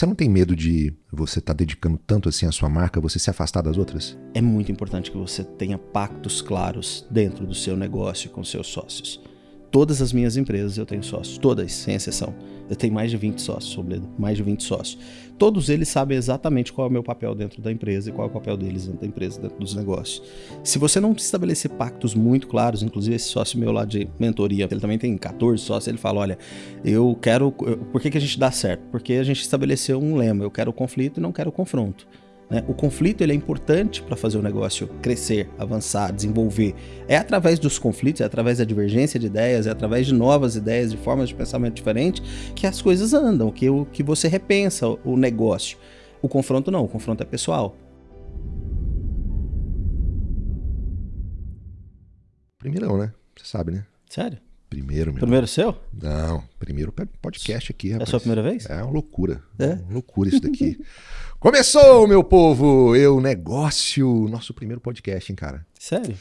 você não tem medo de você estar tá dedicando tanto assim a sua marca, você se afastar das outras? É muito importante que você tenha pactos claros dentro do seu negócio com seus sócios. Todas as minhas empresas eu tenho sócios, todas, sem exceção. Eu tenho mais de 20 sócios, Sobredo, mais de 20 sócios. Todos eles sabem exatamente qual é o meu papel dentro da empresa e qual é o papel deles dentro da empresa, dentro dos negócios. Se você não estabelecer pactos muito claros, inclusive esse sócio meu lá de mentoria, ele também tem 14 sócios, ele fala: olha, eu quero. Por que, que a gente dá certo? Porque a gente estabeleceu um lema: eu quero conflito e não quero confronto. Né? O conflito ele é importante para fazer o negócio crescer, avançar, desenvolver. É através dos conflitos, é através da divergência de ideias, é através de novas ideias, de formas de pensamento diferentes, que as coisas andam, que, o, que você repensa o negócio. O confronto não, o confronto é pessoal. Primeirão, né? Você sabe, né? Sério? Primeiro, meu. Primeiro seu? Não, primeiro podcast aqui, rapaz. É a sua primeira vez? É uma loucura. É? Uma loucura isso daqui. Começou, meu povo! Eu Negócio, nosso primeiro podcast, hein, cara? Sério?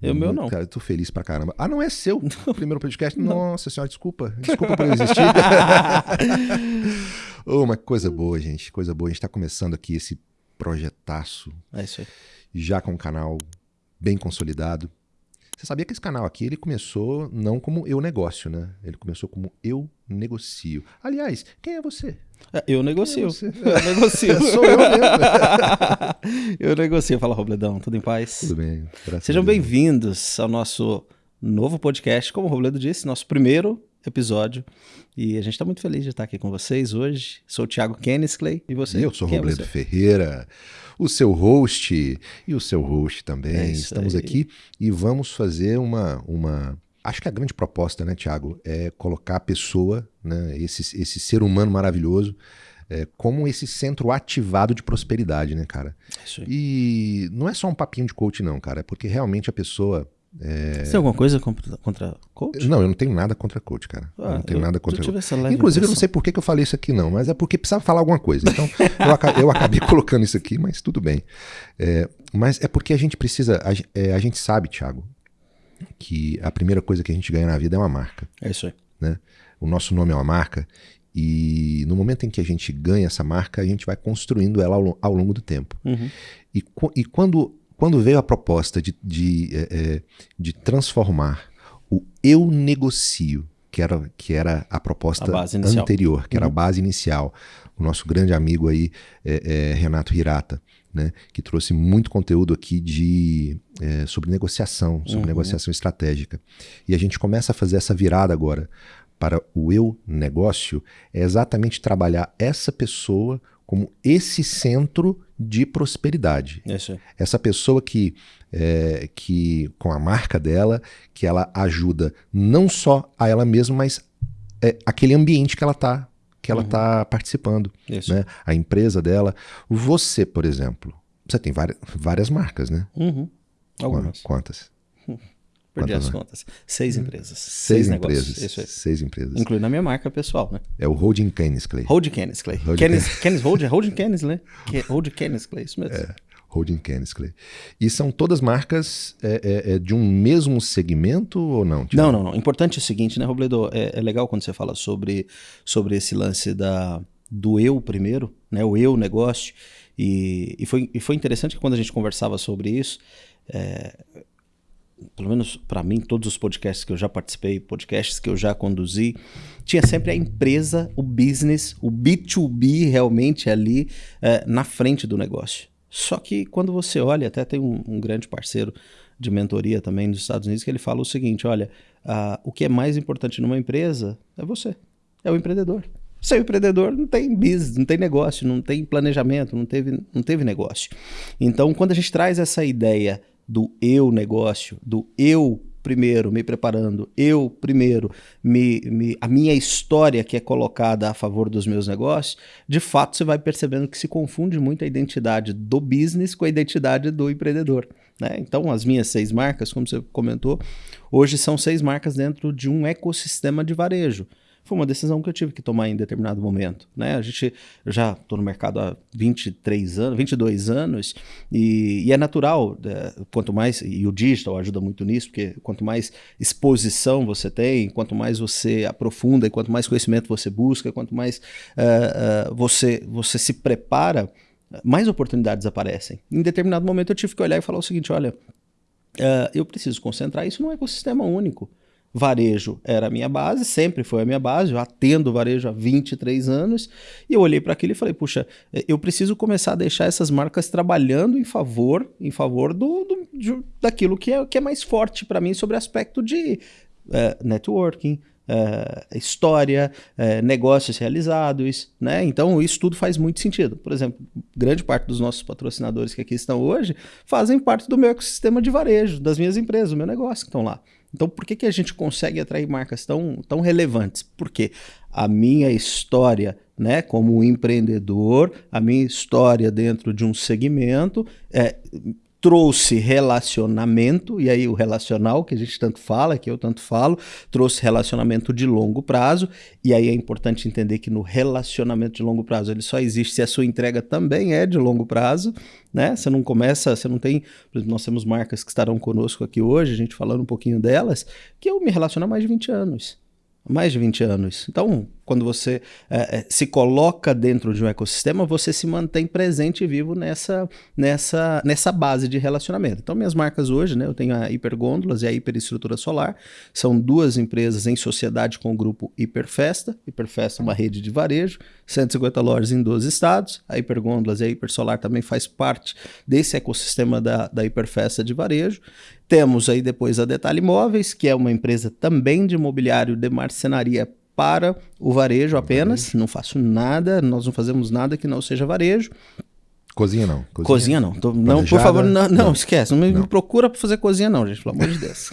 Eu, meu não. Cara, eu tô feliz pra caramba. Ah, não é seu o primeiro podcast? Não. Nossa senhora, desculpa. Desculpa por eu existir. oh, uma coisa boa, gente. Coisa boa. A gente tá começando aqui esse projetaço. É isso aí. Já com um canal bem consolidado. Você sabia que esse canal aqui ele começou não como eu negócio, né? Ele começou como eu negocio. Aliás, quem é você? É, eu negocio. É eu negocio. Sou eu mesmo. eu negocio. Fala, Robledão, tudo em paz? Tudo bem. Sejam bem-vindos ao nosso novo podcast, como o Robledo disse, nosso primeiro episódio. E a gente está muito feliz de estar aqui com vocês hoje. Sou o Thiago Kennisley e você? Eu sou o é Robledo é Ferreira o seu host e o seu host também. É Estamos aí. aqui e vamos fazer uma, uma. Acho que a grande proposta, né, Tiago, é colocar a pessoa, né, esse, esse ser humano maravilhoso, é, como esse centro ativado de prosperidade, né, cara? É e não é só um papinho de coach, não, cara. É porque realmente a pessoa é... Você tem alguma coisa contra, contra coach? Não, eu não tenho nada contra coach, cara. Ah, eu não tenho eu, nada contra coach. Inclusive, eu não sei por que, que eu falei isso aqui, não, mas é porque precisava falar alguma coisa. Então, eu, acabei, eu, acabei, colocando isso aqui, mas tudo bem. É, mas é porque a gente precisa. A, é, a, gente sabe, Thiago, que a primeira coisa que a gente ganha na vida é uma marca. É isso aí. Né? O nosso nome é uma marca. E no momento em que a gente ganha essa marca, a gente vai construindo ela ao, ao longo do tempo. Uhum. E, e quando quando veio a proposta de, de, é, é, de transformar o eu negocio, que era, que era a proposta a anterior, que uhum. era a uhum. base inicial, o nosso grande amigo aí, é, é, Renato Hirata, né, que trouxe muito conteúdo aqui de, é, sobre negociação, sobre uhum. negociação estratégica. E a gente começa a fazer essa virada agora para o eu negócio, é exatamente trabalhar essa pessoa como esse centro de prosperidade. Isso. Essa pessoa que, é, que, com a marca dela, que ela ajuda não só a ela mesma, mas é, aquele ambiente que ela está que ela está uhum. participando. Isso. Né? A empresa dela. Você, por exemplo, você tem várias, várias marcas, né? Uhum. Algumas. Quantas? Perdi as contas. Seis empresas. Seis, seis empresas. Isso aí. Seis empresas. Incluindo a minha marca pessoal, né? É o Holding Kennisley. Holding Kennisley. Kennis, Holding, Holding Kennisley. Holding Kennisley, isso mesmo. É. Holding Kennisley. E são todas marcas é, é, é, de um mesmo segmento ou não? Tipo... Não, não, não. Importante é o seguinte, né, Robledo? É, é, legal quando você fala sobre, sobre esse lance da, do eu primeiro, né? O eu negócio. E, e, foi, e foi interessante que quando a gente conversava sobre isso, é, pelo menos para mim, todos os podcasts que eu já participei, podcasts que eu já conduzi, tinha sempre a empresa, o business, o B2B realmente ali é, na frente do negócio. Só que quando você olha, até tem um, um, grande parceiro de mentoria também nos Estados Unidos que ele fala o seguinte: olha, uh, o que é mais importante numa empresa é você, é o empreendedor. Sem empreendedor não tem business, não tem negócio, não tem planejamento, não teve, não teve negócio. Então, quando a gente traz essa ideia do eu negócio, do eu primeiro me preparando, eu primeiro me, me, a minha história que é colocada a favor dos meus negócios, de fato você vai percebendo que se confunde muito a identidade do business com a identidade do empreendedor. Né? Então, as minhas seis marcas, como você comentou, hoje são seis marcas dentro de um ecossistema de varejo. Foi uma decisão que eu tive que tomar em determinado momento. Né? A gente já estou no mercado há 23 anos, 22 anos, e, e é natural, é, quanto mais, e o digital ajuda muito nisso, porque quanto mais exposição você tem, quanto mais você aprofunda, e quanto mais conhecimento você busca, quanto mais uh, uh, você, você se prepara, mais oportunidades aparecem. Em determinado momento eu tive que olhar e falar o seguinte: olha, uh, eu preciso concentrar isso num ecossistema único. Varejo era a minha base, sempre foi a minha base, eu atendo varejo há 23 anos, e eu olhei para aquilo e falei, puxa, eu preciso começar a deixar essas marcas trabalhando em favor, em favor do, do de, daquilo que é, que é mais forte para mim sobre aspecto de uh, networking, Uh, história, negócios realizados, né? Então isso tudo faz muito sentido. Por exemplo, grande parte dos nossos patrocinadores que aqui estão hoje fazem parte do meu ecossistema de varejo, das minhas empresas, do meu negócio que estão lá. Então por que, que a gente consegue atrair marcas tão, tão relevantes? Porque a minha história, né, como empreendedor, a minha história dentro de um segmento é, trouxe relacionamento, e aí o relacional que a gente tanto fala, que eu tanto falo, trouxe relacionamento de longo prazo, e aí é importante entender que no relacionamento de longo prazo ele só existe se a sua entrega também é de longo prazo, né? Você não começa, você não tem, por exemplo, nós temos marcas que estarão conosco aqui hoje, a gente falando um pouquinho delas, que eu me relaciono há mais de 20 anos mais de 20 anos. Então, quando você é, se coloca dentro de um ecossistema, você se mantém presente e vivo nessa, nessa, nessa base de relacionamento. Então, minhas marcas hoje, né, eu tenho a Hipergôndolas e a Hiperestrutura Solar, são duas empresas em sociedade com o grupo Hiperfesta. Hiperfesta é uma rede de varejo, 150 lojas em 12 estados. A Hipergôndolas e a Hipersolar também faz parte desse ecossistema da, da Hiperfesta de varejo. Temos aí depois a Detalhe Imóveis, que é uma empresa também de imobiliário de marcenaria para o varejo apenas. Não faço nada, nós não fazemos nada que não seja varejo. Cozinha não. Cozinha, cozinha não. Tô, não, por favor, não, não, não. esquece. Não me, não. procura para fazer cozinha, não, gente, pelo amor de Deus.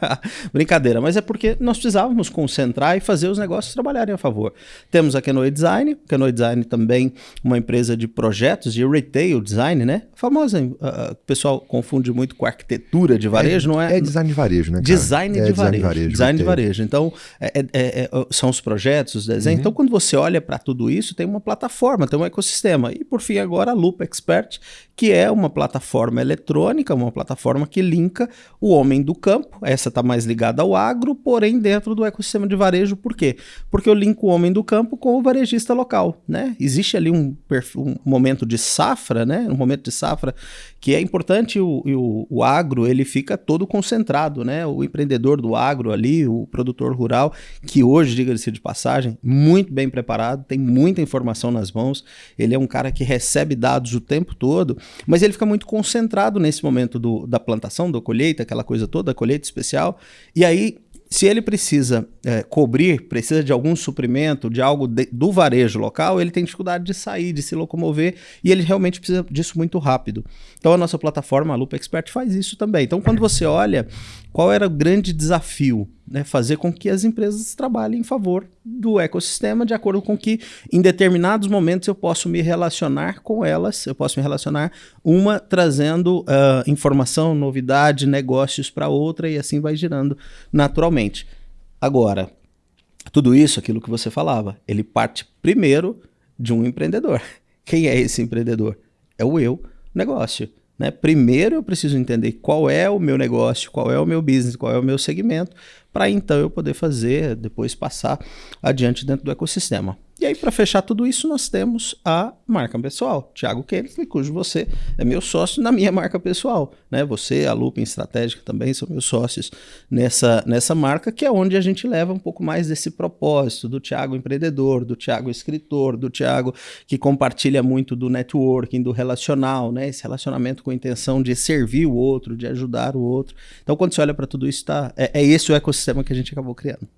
Brincadeira, mas é porque nós precisávamos concentrar e fazer os negócios trabalharem a favor. Temos a Canoe Design, Canoe Design também uma empresa de projetos de retail design, né? Famosa, uh, o pessoal confunde muito com arquitetura de varejo, é, não é? É design de varejo, né? Cara? Design, é de, design varejo, de varejo. Design de varejo. Então, é, é, é, são os projetos, os desenhos. Uhum. Então, quando você olha para tudo isso, tem uma plataforma, tem um ecossistema. E, por fim, agora a Lupa Expert, que é uma plataforma eletrônica, uma plataforma que linka o homem do campo. Essa está mais ligada ao agro, porém dentro do ecossistema de varejo. Por quê? Porque eu linko o homem do campo com o varejista local. Né? Existe ali um, um momento de safra, né? um momento de safra que é importante. O, o, o agro ele fica todo concentrado. Né? O empreendedor do agro ali, o produtor rural, que hoje, diga-se de passagem, muito bem preparado, tem muita informação nas mãos. Ele é um cara que recebe dados o tempo todo, mas ele fica muito concentrado nesse momento do, da plantação, da colheita, aquela coisa toda, da colheita especial, e aí se ele precisa é, cobrir, precisa de algum suprimento, de algo de, do varejo local, ele tem dificuldade de sair, de se locomover, e ele realmente precisa disso muito rápido. Então a nossa plataforma, a Lupa Expert, faz isso também. Então quando você olha qual era o grande desafio, né, fazer com que as empresas trabalhem em favor do ecossistema, de acordo com que em determinados momentos eu posso me relacionar com elas, eu posso me relacionar uma trazendo uh, informação, novidade, negócios para outra e assim vai girando naturalmente. Agora, tudo isso, aquilo que você falava, ele parte primeiro de um empreendedor. Quem é esse empreendedor? É o eu negócio. Né? Primeiro eu preciso entender qual é o meu negócio, qual é o meu business, qual é o meu segmento, para então eu poder fazer, depois passar adiante dentro do ecossistema. E aí, para fechar tudo isso, nós temos a marca pessoal, Thiago Kelly, cujo você é meu sócio na minha marca pessoal. Né? Você, a Lupin Estratégica também são meus sócios nessa, nessa marca, que é onde a gente leva um pouco mais desse propósito do Thiago empreendedor, do Thiago escritor, do Thiago que compartilha muito do networking, do relacional, né? esse relacionamento com a intenção de servir o outro, de ajudar o outro. Então, quando você olha para tudo isso, tá, é, é esse o ecossistema que a gente acabou criando.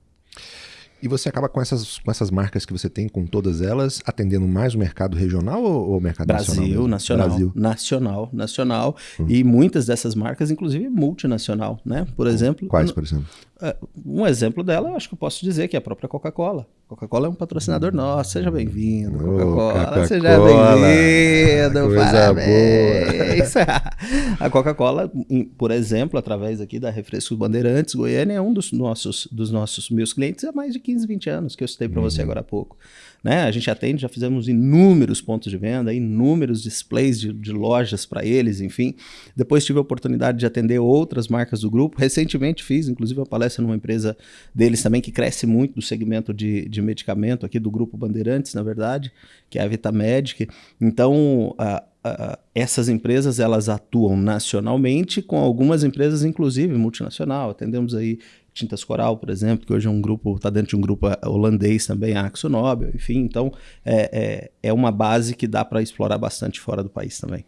E você acaba com essas, com essas marcas que você tem, com todas elas, atendendo mais o mercado regional ou o mercado Brasil, nacional? Nacional, Brasil, nacional, nacional. Hum. E muitas dessas marcas, inclusive multinacional, né? Por exemplo. Quais, por exemplo? É, um exemplo dela, eu acho que eu posso dizer que é a própria Coca-Cola. Coca-Cola é um patrocinador nosso. Seja bem-vindo, Coca-Cola. Coca seja bem-vindo. Parabéns. a Coca-Cola, por exemplo, através aqui da Refrescos Bandeirantes, Goiânia é um dos nossos, dos nossos meus clientes há mais de 15, 20 anos, que eu citei para uhum. você agora há pouco. Né? A gente atende, já fizemos inúmeros pontos de venda, inúmeros displays de, de lojas para eles, enfim. Depois tive a oportunidade de atender outras marcas do grupo. Recentemente fiz, inclusive, uma palestra numa empresa deles também que cresce muito do segmento de, de medicamento aqui do grupo Bandeirantes, na verdade, que é a Vitamedic. Então, a, a, essas empresas elas atuam nacionalmente com algumas empresas, inclusive multinacional. Atendemos aí Tintas Coral, por exemplo, que hoje é um grupo, está dentro de um grupo holandês também, a Axo Nobel, enfim. Então, é, é, é uma base que dá para explorar bastante fora do país também.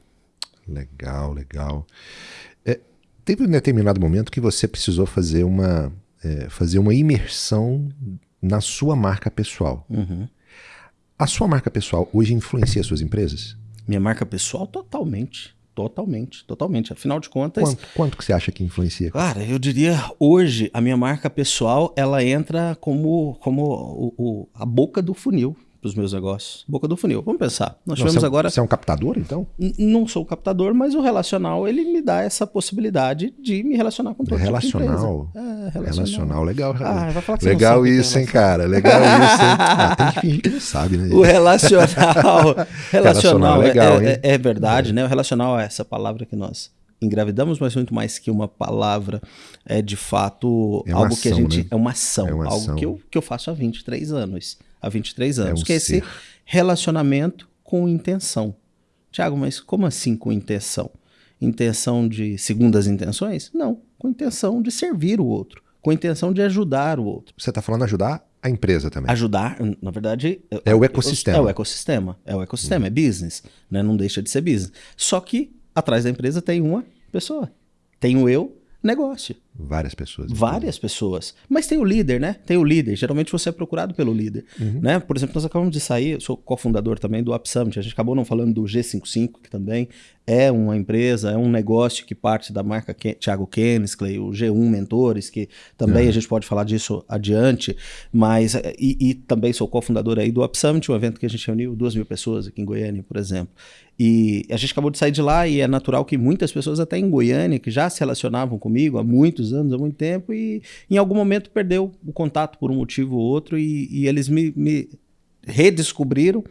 Legal, legal. É, teve um determinado momento que você precisou fazer uma, é, fazer uma imersão na sua marca pessoal. Uhum. A sua marca pessoal hoje influencia suas empresas? Minha marca pessoal, totalmente. Totalmente, totalmente. Afinal de contas. Quanto, quanto que você acha que influencia? Cara, eu diria hoje a minha marca pessoal ela entra como, como o, o a boca do funil para os meus negócios. Boca do funil. Vamos pensar. Nós Não, tivemos você é, agora. Você é um captador, então? não sou captador, mas o relacional ele me dá essa possibilidade de me relacionar com todo relacional. Tipo é, relacional. relacional. legal. Ah, vai falar que legal é isso, hein, cara? Legal isso, hein? Ah, tem que fingir que não sabe, né? O relacional. relacional, é legal, é, é, é, verdade, né? O relacional é essa palavra que nós engravidamos, mas muito mais que uma palavra, é de fato é algo ação, que a gente. Né? É uma ação, é uma algo ação. Que, eu, que eu faço há 23 anos. Há 23 anos. É um que é esse relacionamento com intenção. Tiago, mas como assim com intenção? Intenção de segundas intenções? Não, com intenção de servir o outro, com intenção de ajudar o outro. Você está falando ajudar a empresa também. Ajudar, na verdade. É o ecossistema. É o ecossistema. É o ecossistema, é business. Né? Não deixa de ser business. Só que atrás da empresa tem uma pessoa. Tem o eu, negócio. Várias pessoas. então. Várias pessoas. Mas tem o líder, né? Tem o líder. Geralmente você é procurado pelo líder. Uhum. Né? Por exemplo, nós acabamos de sair, eu sou cofundador também do Up Summit. A gente acabou não falando do G55, que também é uma empresa, é um negócio que parte da marca Ken, Thiago Kensley, o G1 Mentores, que também Uhum. a gente pode falar disso adiante. Mas, e, e também sou cofundador aí do Up Summit, um evento que a gente reuniu duas mil pessoas aqui em Goiânia, por exemplo. E a gente acabou de sair de lá e é natural que muitas pessoas até em Goiânia, que já se relacionavam comigo há muitos anos, há muito tempo, e em algum momento perdeu o contato por um motivo ou outro e, e eles me, me redescobriram.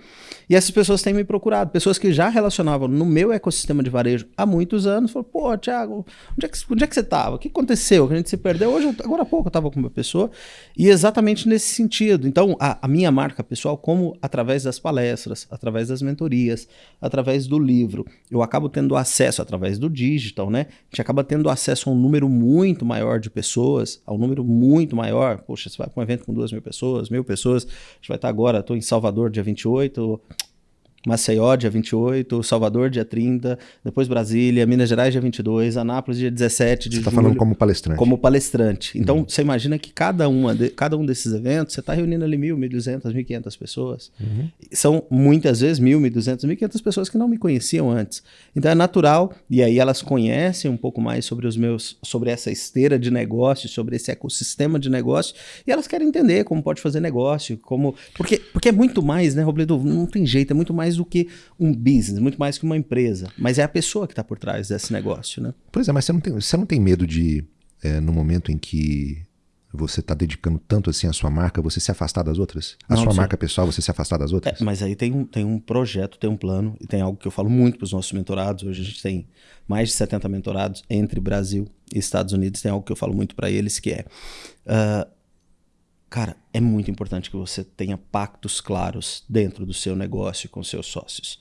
E essas pessoas têm me procurado. Pessoas que já relacionavam no meu ecossistema de varejo há muitos anos. Falaram, pô, Thiago, onde é que, onde é que você estava? O que aconteceu? Que a gente se perdeu? Hoje, agora há pouco eu estava com uma pessoa. E exatamente nesse sentido. Então, a, a minha marca pessoal, como através das palestras, através das mentorias, através do livro, eu acabo tendo acesso através do digital, né? A gente acaba tendo acesso a um número muito maior de pessoas, a um número muito maior. Poxa, você vai para um evento com duas mil pessoas, mil pessoas. A gente vai estar agora, estou em Salvador, dia 28. Maceió, dia 28, Salvador, dia 30, depois Brasília, Minas Gerais, dia 22, Anápolis, dia 17 de Você está julho, falando como palestrante. como palestrante. Então, você imagina que cada, uma de- cada um desses eventos, você está reunindo ali mil, mil duzentas, mil quinhentas pessoas. São muitas vezes mil, mil duzentas, mil quinhentas pessoas que não me conheciam antes. Então, é natural, e aí elas conhecem um pouco mais sobre os meus, sobre essa esteira de negócios, sobre esse ecossistema de negócio, e elas querem entender como pode fazer negócio, como... Porque, porque é muito mais, né, Robledo? Não tem jeito, é muito mais do que um business, muito mais que uma empresa. Mas é a pessoa que está por trás desse negócio, né? Pois é, mas você não tem, você não tem medo de, é, no momento em que você está dedicando tanto assim à sua marca, você se afastar das outras? A Não, sua sim. marca pessoal, você se afastar das É, outras? mas aí tem um, tem um projeto, tem um plano, e tem algo que eu falo muito para os nossos mentorados. Hoje a gente tem mais de 70 mentorados entre Brasil e Estados Unidos. Tem algo que eu falo muito para eles que é. ah, cara, é muito importante que você tenha pactos claros dentro do seu negócio com seus sócios.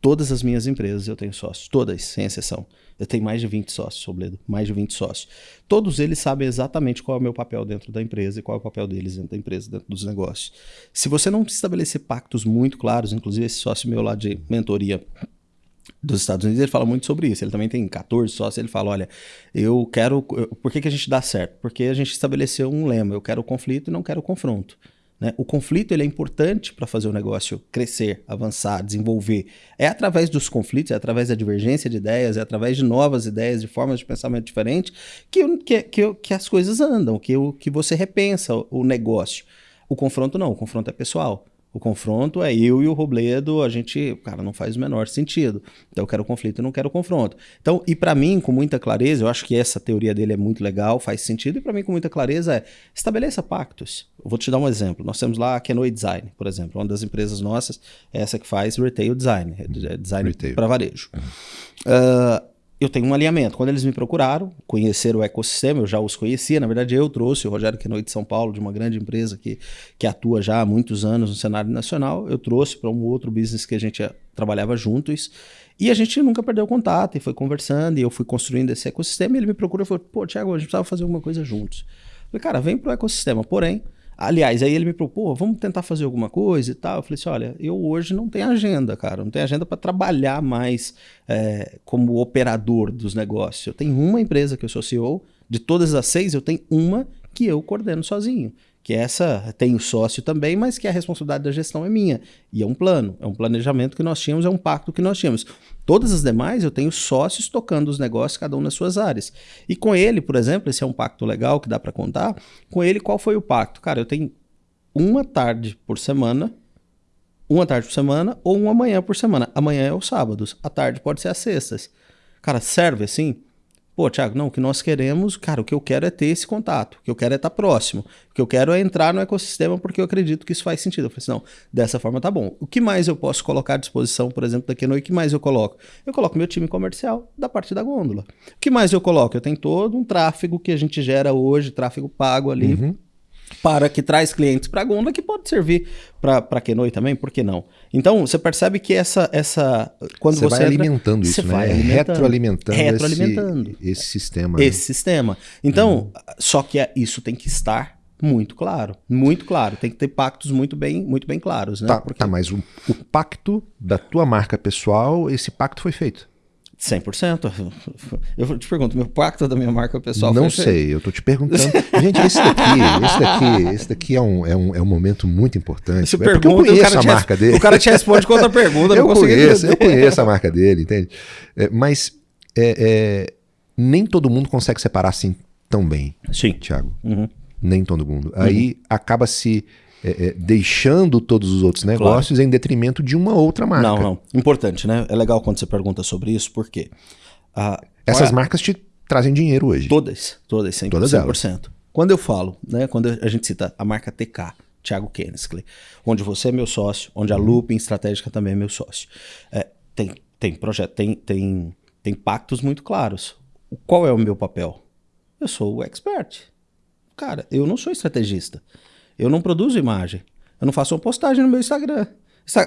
Todas as minhas empresas eu tenho sócios, todas, sem exceção. Eu tenho mais de 20 sócios, Sobledo, mais de 20 sócios. Todos eles sabem exatamente qual é o meu papel dentro da empresa e qual é o papel deles dentro da empresa, dentro dos negócios. Se você não estabelecer pactos muito claros, inclusive esse sócio meu lá de mentoria dos Estados Unidos, ele fala muito sobre isso. Ele também tem 14 sócios. Ele fala: olha, eu quero. Por que, que a gente dá certo? Porque a gente estabeleceu um lema: eu quero o conflito e não quero o confronto. Né? O conflito ele é importante para fazer o negócio crescer, avançar, desenvolver. É através dos conflitos, é através da divergência de ideias, é através de novas ideias, de formas de pensamento diferentes, que, que, que, que as coisas andam, que, que você repensa o negócio. O confronto não, o confronto é pessoal. O confronto é eu e o Robledo, a gente, cara, não faz o menor sentido. Então eu quero conflito e não quero confronto. Então, e para mim, com muita clareza, eu acho que essa teoria dele é muito legal, faz sentido, e para mim, com muita clareza, é estabeleça pactos. Eu vou te dar um exemplo. Nós temos lá a Kenoi Design, por exemplo, uma das empresas nossas, é essa que faz retail design, é design para varejo. Uh, eu tenho um alinhamento. Quando eles me procuraram, conheceram o ecossistema, eu já os conhecia. Na verdade, eu trouxe o Rogério Quenoy de São Paulo, de uma grande empresa que, que atua já há muitos anos no cenário nacional. Eu trouxe para um outro business que a gente trabalhava juntos. E a gente nunca perdeu contato e foi conversando. E eu fui construindo esse ecossistema. E ele me procurou e falou: pô, Thiago, a gente precisava fazer alguma coisa juntos. Eu falei, cara, vem para o ecossistema. Porém, Aliás, aí ele me propôs, vamos tentar fazer alguma coisa e tal. Eu falei assim: olha, eu hoje não tenho agenda, cara. Não tenho agenda para trabalhar mais é, como operador dos negócios. Eu tenho uma empresa que eu sou CEO, de todas as seis, eu tenho uma que eu coordeno sozinho que essa tem o sócio também, mas que a responsabilidade da gestão é minha. E é um plano, é um planejamento que nós tínhamos, é um pacto que nós tínhamos. Todas as demais eu tenho sócios tocando os negócios, cada um nas suas áreas. E com ele, por exemplo, esse é um pacto legal que dá para contar. Com ele, qual foi o pacto? Cara, eu tenho uma tarde por semana, uma tarde por semana ou uma manhã por semana. Amanhã é os sábados, a tarde pode ser às sextas. Cara, serve assim? Pô, Thiago, não, o que nós queremos, cara, o que eu quero é ter esse contato, o que eu quero é estar próximo, o que eu quero é entrar no ecossistema porque eu acredito que isso faz sentido. Eu falei assim, não, dessa forma tá bom. O que mais eu posso colocar à disposição, por exemplo, da Kenoi, o que mais eu coloco? Eu coloco meu time comercial da parte da gôndola. O que mais eu coloco? Eu tenho todo um tráfego que a gente gera hoje, tráfego pago ali. Uhum para que traz clientes para a Gonda, que pode servir para Kenoi também, por que não? Então, você percebe que essa. essa quando você, você vai entra, alimentando isso, né? Vai alimentando, retroalimentando, retroalimentando esse, esse sistema. Esse né? sistema. Então, uhum. só que é, isso tem que estar muito claro, muito claro. Tem que ter pactos muito bem, muito bem claros, né? Tá, Porque... tá mas o, o pacto da tua marca pessoal, esse pacto foi feito. 100%. Eu te pergunto, meu pacto da minha marca pessoal Não sei, eu tô te perguntando. Gente, esse daqui, esse daqui, esse daqui é um, é um, é um momento muito importante. Você é pergunta, eu conheço a marca dele. O cara te responde com outra pergunta. eu conheço, eu conheço a marca dele, entende? É, mas é, é, nem todo mundo consegue separar assim tão bem, Sim. Thiago. Uhum. Nem todo mundo. Uhum. Aí acaba se é, é, deixando todos os outros negócios claro. em detrimento de uma outra marca. Não, não. Importante, né? É legal quando você pergunta sobre isso, porque. Uh, Essas marcas te trazem dinheiro hoje. Todas, todas, 100%. Todas elas. 100%. Quando eu falo, né, quando a gente cita a marca TK, Thiago Kennesley, onde você é meu sócio, onde a uhum. Looping Estratégica também é meu sócio. É, tem, tem projeto, tem, tem, tem pactos muito claros. Qual é o meu papel? Eu sou o expert. Cara, eu não sou estrategista. Eu não produzo imagem. Eu não faço uma postagem no meu Instagram.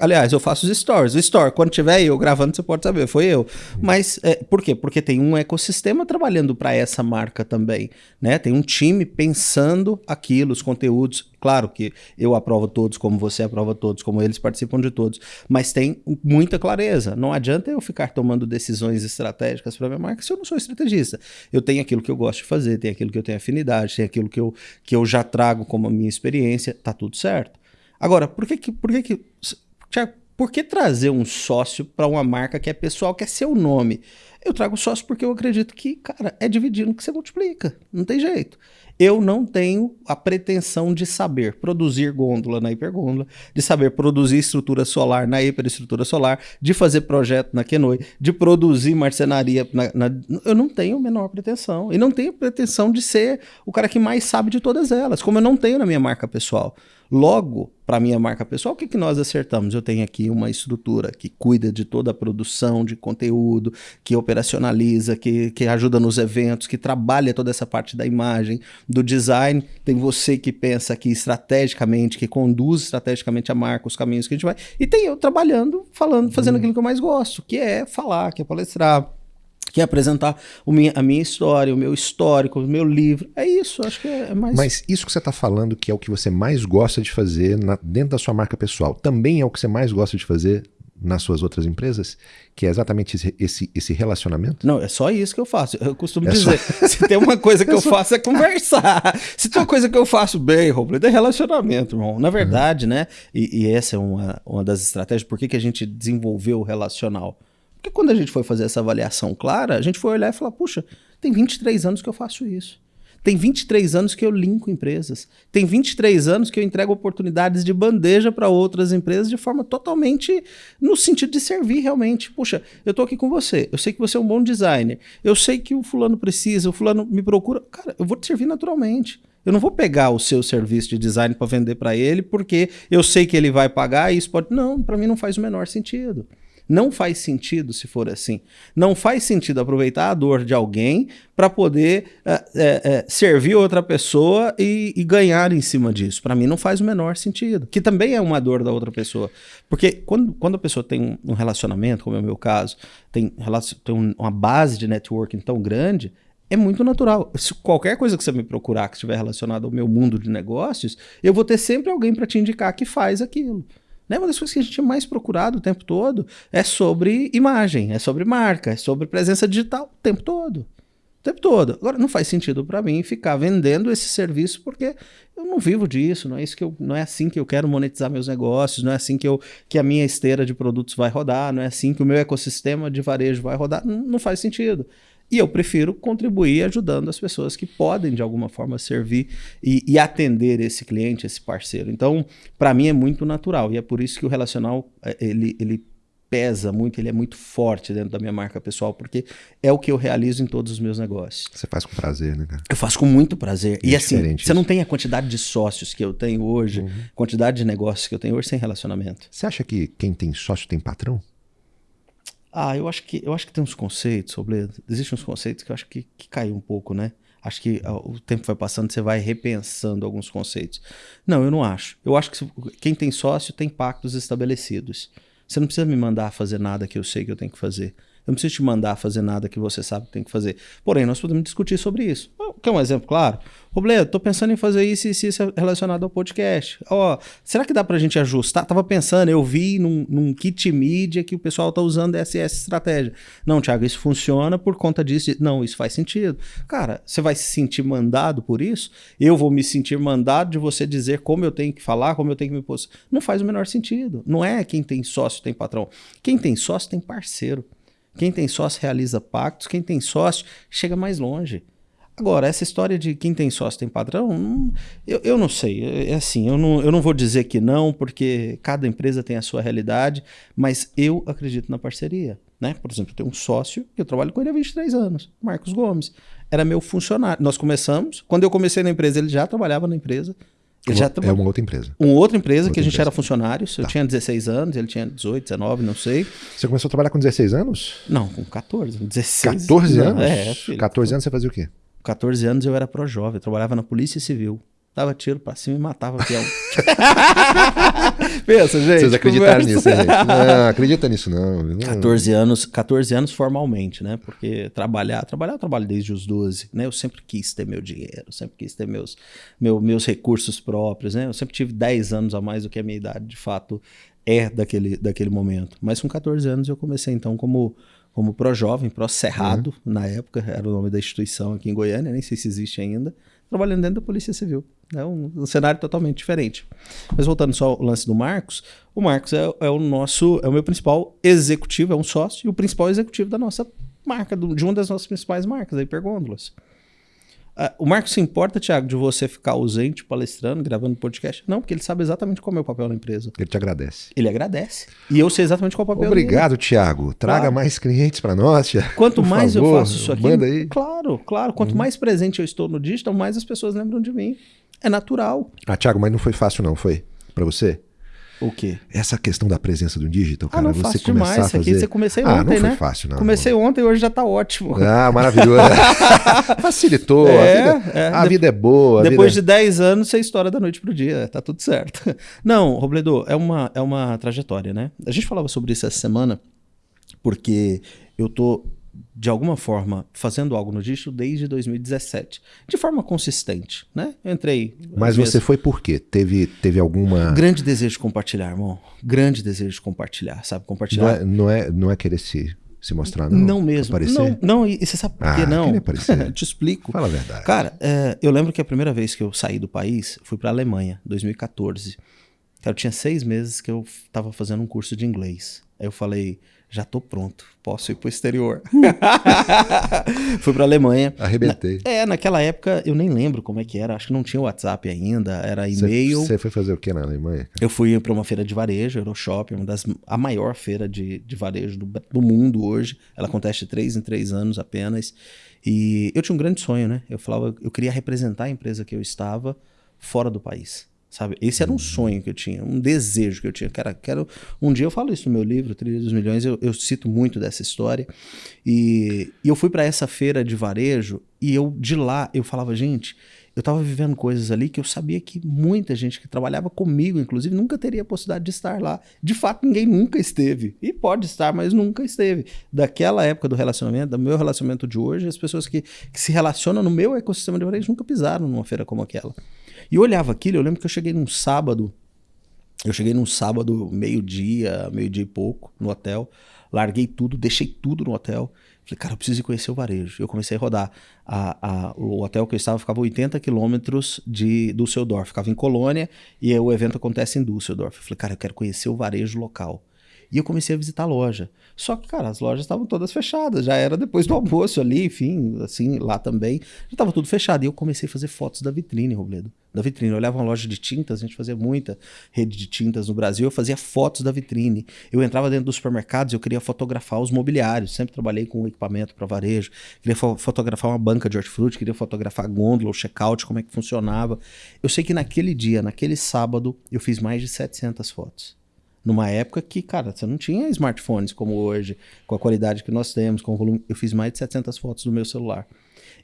Aliás, eu faço os stories. O story, quando tiver eu gravando, você pode saber, foi eu. Mas é, por quê? Porque tem um ecossistema trabalhando para essa marca também, né? Tem um time pensando aquilo, os conteúdos. Claro que eu aprovo todos, como você aprova todos, como eles participam de todos, mas tem muita clareza. Não adianta eu ficar tomando decisões estratégicas para minha marca se eu não sou estrategista. Eu tenho aquilo que eu gosto de fazer, tenho aquilo que eu tenho afinidade, tenho aquilo que eu, que eu já trago como a minha experiência, tá tudo certo. Agora, por que que, por que, que Tiago, por que trazer um sócio para uma marca que é pessoal, que é seu nome? Eu trago sócio porque eu acredito que, cara, é dividindo que você multiplica. Não tem jeito. Eu não tenho a pretensão de saber produzir gôndola na hipergôndola, de saber produzir estrutura solar na hiperestrutura solar, de fazer projeto na Kenoi, de produzir marcenaria. Na, na, eu não tenho a menor pretensão. E não tenho pretensão de ser o cara que mais sabe de todas elas, como eu não tenho na minha marca pessoal. Logo, para minha marca pessoal, o que, que nós acertamos? Eu tenho aqui uma estrutura que cuida de toda a produção de conteúdo, que operacionaliza, que, que ajuda nos eventos, que trabalha toda essa parte da imagem, do design. Tem você que pensa aqui estrategicamente, que conduz estrategicamente a marca, os caminhos que a gente vai. E tem eu trabalhando, falando, fazendo hum. aquilo que eu mais gosto, que é falar, que é palestrar que é apresentar minha, a minha história, o meu histórico, o meu livro. É isso, acho que é, é mais. Mas isso que você está falando, que é o que você mais gosta de fazer na, dentro da sua marca pessoal, também é o que você mais gosta de fazer nas suas outras empresas, que é exatamente esse, esse, esse, relacionamento? Não, é só isso que eu faço. Eu costumo é dizer, só... se tem uma coisa que é eu faço é conversar. Se tem uma coisa que eu faço bem, Robledo, é relacionamento, irmão. Na verdade, uhum. né, e, e, essa é uma, uma das estratégias, por que, que a gente desenvolveu o relacional? Porque quando a gente foi fazer essa avaliação clara, a gente foi olhar e falar, puxa, tem 23 anos que eu faço isso. Tem 23 anos que eu linko empresas. Tem 23 anos que eu entrego oportunidades de bandeja para outras empresas de forma totalmente no sentido de servir realmente. Puxa, eu estou aqui com você. Eu sei que você é um bom designer. Eu sei que o fulano precisa, o fulano me procura. Cara, eu vou te servir naturalmente. Eu não vou pegar o seu serviço de design para vender para ele porque eu sei que ele vai pagar e isso pode. Não, para mim não faz o menor sentido. Não faz sentido se for assim. Não faz sentido aproveitar a dor de alguém para poder é, é, servir outra pessoa e, e, ganhar em cima disso. Para mim não faz o menor sentido. Que também é uma dor da outra pessoa. Porque quando, quando a pessoa tem um relacionamento, como é o meu caso, tem, tem uma base de networking tão grande, é muito natural. Se qualquer coisa que você me procurar que estiver relacionada ao meu mundo de negócios, eu vou ter sempre alguém para te indicar que faz aquilo. Né? Uma das coisas que a gente é mais procurado o tempo todo é sobre imagem, é sobre marca, é sobre presença digital o tempo todo. O tempo todo. Agora, não faz sentido para mim ficar vendendo esse serviço porque eu não vivo disso, não é isso que eu, não é assim que eu quero monetizar meus negócios, não é assim que, eu, que a minha esteira de produtos vai rodar, não é assim que o meu ecossistema de varejo vai rodar. Não, não faz sentido. E eu prefiro contribuir ajudando as pessoas que podem, de alguma forma, servir e, e atender esse cliente, esse parceiro. Então, para mim é muito natural. E é por isso que o relacional, é, ele, ele pesa muito, ele é muito forte dentro da minha marca pessoal, porque é o que eu realizo em todos os meus negócios. Você faz com prazer, né, cara? Eu faço com muito prazer. É e assim, você isso. não tem a quantidade de sócios que eu tenho hoje, uhum. quantidade de negócios que eu tenho hoje sem relacionamento. Você acha que quem tem sócio tem patrão? Ah, eu acho que eu acho que tem uns conceitos, Robledo. Existem uns conceitos que eu acho que, que caiu um pouco, né? Acho que ah, o tempo vai passando, você vai repensando alguns conceitos. Não, eu não acho. Eu acho que quem tem sócio tem pactos estabelecidos. Você não precisa me mandar fazer nada que eu sei que eu tenho que fazer. Eu não preciso te mandar fazer nada que você sabe que tem que fazer. Porém, nós podemos discutir sobre isso. Quer um exemplo claro? Robledo, tô pensando em fazer isso e isso, isso relacionado ao podcast. Ó, será que dá pra gente ajustar? Tava pensando, eu vi num, num kit mídia que o pessoal tá usando essa, essa estratégia. Não, Thiago, isso funciona por conta disso. Não, isso faz sentido. Cara, você vai se sentir mandado por isso? Eu vou me sentir mandado de você dizer como eu tenho que falar, como eu tenho que me posicionar. Não faz o menor sentido. Não é quem tem sócio tem patrão. Quem tem sócio tem parceiro. Quem tem sócio realiza pactos, quem tem sócio chega mais longe. Agora, essa história de quem tem sócio tem padrão, eu, eu não sei. É, é assim, eu não, eu não vou dizer que não, porque cada empresa tem a sua realidade, mas eu acredito na parceria. Né? Por exemplo, eu tenho um sócio que eu trabalho com ele há 23 anos, Marcos Gomes. Era meu funcionário. Nós começamos, quando eu comecei na empresa, ele já trabalhava na empresa. Ele já é uma outra empresa. Uma outra empresa outra que a gente empresa. era funcionários. Tá. Eu tinha 16 anos, ele tinha 18, 19, não sei. Você começou a trabalhar com 16 anos? Não, com 14, 16. 14 anos? É, filho. 14 anos você fazia o quê? 14 anos eu era pró-jovem, trabalhava na Polícia Civil. Dava tiro pra cima e matava o peão. Pensa, gente. Vocês acreditaram conversa. nisso, gente? Não, acredita nisso, não. 14 anos, 14 anos formalmente, né? Porque trabalhar, trabalhar eu trabalho desde os 12, né? Eu sempre quis ter meu dinheiro, sempre quis ter meus, meu, meus recursos próprios, né? Eu sempre tive 10 anos a mais do que a minha idade, de fato, é daquele, daquele momento. Mas com 14 anos eu comecei, então, como como pró-jovem, pró-cerrado, uhum. na época, era o nome da instituição aqui em Goiânia, nem sei se existe ainda, trabalhando dentro da Polícia Civil. É um, um, cenário totalmente diferente. Mas voltando só ao lance do Marcos, o Marcos é, é, o nosso, é o meu principal executivo, é um sócio e o principal executivo da nossa marca, do, de uma das nossas principais marcas, a Hipergôndolas. Uh, o Marcos se importa, Thiago, de você ficar ausente, palestrando, gravando podcast? Não, porque ele sabe exatamente qual é o meu papel na empresa. Ele te agradece. Ele agradece. E eu sei exatamente qual é o papel Obrigado, dele. Thiago. Traga claro. mais clientes para nós, Thiago. Quanto Por mais favor, eu faço isso aqui, manda aí. claro, claro. Quanto uhum. mais presente eu estou no digital, mais as pessoas lembram de mim. É natural. Ah, Thiago, mas não foi fácil não, foi? Para você? O quê? Essa questão da presença do digital, ah, cara. Ah, não você fácil demais. Isso aqui você comecei ah, ontem, não foi né? fácil, não. Comecei ontem e hoje já tá ótimo. Ah, maravilhoso. Facilitou. É, a vida é, a de... vida é boa. Depois vida... de 10 anos, você estoura da noite pro dia. Tá tudo certo. Não, Robledo, é uma, é uma trajetória, né? A gente falava sobre isso essa semana, porque eu tô de alguma forma, fazendo algo no digital desde 2017, de forma consistente, né? Eu entrei. Mas você foi por quê? Teve, teve alguma. Grande desejo de compartilhar, irmão. Grande desejo de compartilhar, sabe? Compartilhar. Não é, não é, não é querer se, se mostrar, não. Não mesmo. Não, não, e você sabe por ah, que não? Te explico. Fala a verdade. Cara, é, eu lembro que a primeira vez que eu saí do país, fui para a Alemanha, 2014. Cara, eu tinha seis meses que eu estava fazendo um curso de inglês. Aí eu falei, já tô pronto, posso ir pro exterior. Fui pra Alemanha. Arrebentei. Na, é, naquela época eu nem lembro como é que era, acho que não tinha WhatsApp ainda, era e-mail. Você foi fazer o que na Alemanha? Eu fui para uma feira de varejo, Euroshop, uma das, a maior feira de, de varejo do, do mundo hoje. Ela acontece de três em três anos apenas. E eu tinha um grande sonho, né? Eu falava, eu queria representar a empresa que eu estava fora do país. Sabe? Esse era um sonho que eu tinha, um desejo que eu tinha. Cara, quero. Um dia eu falo isso no meu livro, Trilha dos Milhões, eu, eu cito muito dessa história. E, e eu fui para essa feira de varejo e eu de lá eu falava, gente, eu estava vivendo coisas ali que eu sabia que muita gente que trabalhava comigo, inclusive, nunca teria a possibilidade de estar lá. De fato, ninguém nunca esteve. E pode estar, mas nunca esteve. Daquela época do relacionamento, do meu relacionamento de hoje, as pessoas que, que se relacionam no meu ecossistema de varejo nunca pisaram numa feira como aquela. E eu olhava aquilo, eu lembro que eu cheguei num sábado, eu cheguei num sábado, meio-dia, meio-dia e pouco, no hotel, larguei tudo, deixei tudo no hotel. Falei, cara, eu preciso conhecer o varejo. Eu comecei a rodar. A, a, o hotel que eu estava ficava 80 quilômetros de Düsseldorf, ficava em Colônia e o evento acontece em Düsseldorf. Eu falei, cara, eu quero conhecer o varejo local. E eu comecei a visitar a loja. Só que, cara, as lojas estavam todas fechadas. Já era depois do almoço ali, enfim, assim, lá também. Já estava tudo fechado. E eu comecei a fazer fotos da vitrine, Robledo. Da vitrine. Eu olhava uma loja de tintas, a gente fazia muita rede de tintas no Brasil. Eu fazia fotos da vitrine. Eu entrava dentro dos supermercados, eu queria fotografar os mobiliários. Sempre trabalhei com equipamento para varejo. Queria fo fotografar uma banca de hortifruti, queria fotografar a gôndola, o checkout, como é que funcionava. Eu sei que naquele dia, naquele sábado, eu fiz mais de 700 fotos numa época que, cara, você não tinha smartphones como hoje, com a qualidade que nós temos, com o volume. Eu fiz mais de 700 fotos no meu celular.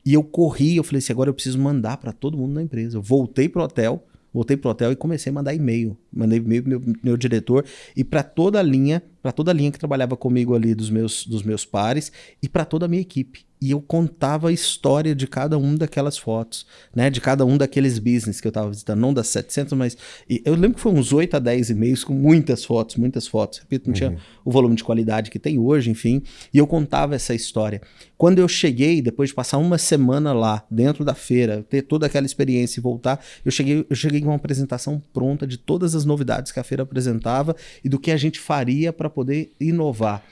E eu corri, eu falei assim, agora eu preciso mandar para todo mundo na empresa. Eu voltei pro hotel, voltei pro hotel e comecei a mandar e-mail. Mandei e-mail pro meu, meu diretor e para toda a linha, para toda a linha que trabalhava comigo ali dos meus, dos meus pares e para toda a minha equipe e eu contava a história de cada um daquelas fotos, né? De cada um daqueles business que eu estava visitando, não das 700, mas eu lembro que foi uns 8 a 10 e-mails com muitas fotos, muitas fotos. Repito, não uhum. tinha o volume de qualidade que tem hoje, enfim, e eu contava essa história. Quando eu cheguei, depois de passar uma semana lá, dentro da feira, ter toda aquela experiência e voltar, eu cheguei, eu cheguei com uma apresentação pronta de todas as novidades que a feira apresentava e do que a gente faria para poder inovar.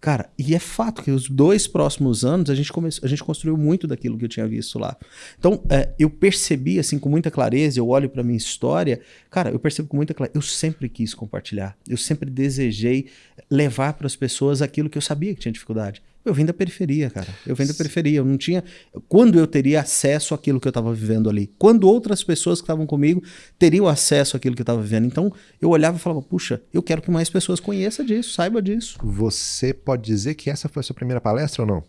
Cara, e é fato que os dois próximos anos a gente, começou, a gente construiu muito daquilo que eu tinha visto lá. Então, é, eu percebi, assim, com muita clareza, eu olho para minha história, cara, eu percebo com muita clareza, eu sempre quis compartilhar, eu sempre desejei levar para as pessoas aquilo que eu sabia que tinha dificuldade. Eu vim da periferia, cara. Eu vim da periferia. Eu não tinha. Quando eu teria acesso àquilo que eu estava vivendo ali? Quando outras pessoas que estavam comigo teriam acesso àquilo que eu estava vivendo? Então eu olhava e falava: puxa, eu quero que mais pessoas conheçam disso, saiba disso. Você pode dizer que essa foi a sua primeira palestra ou não?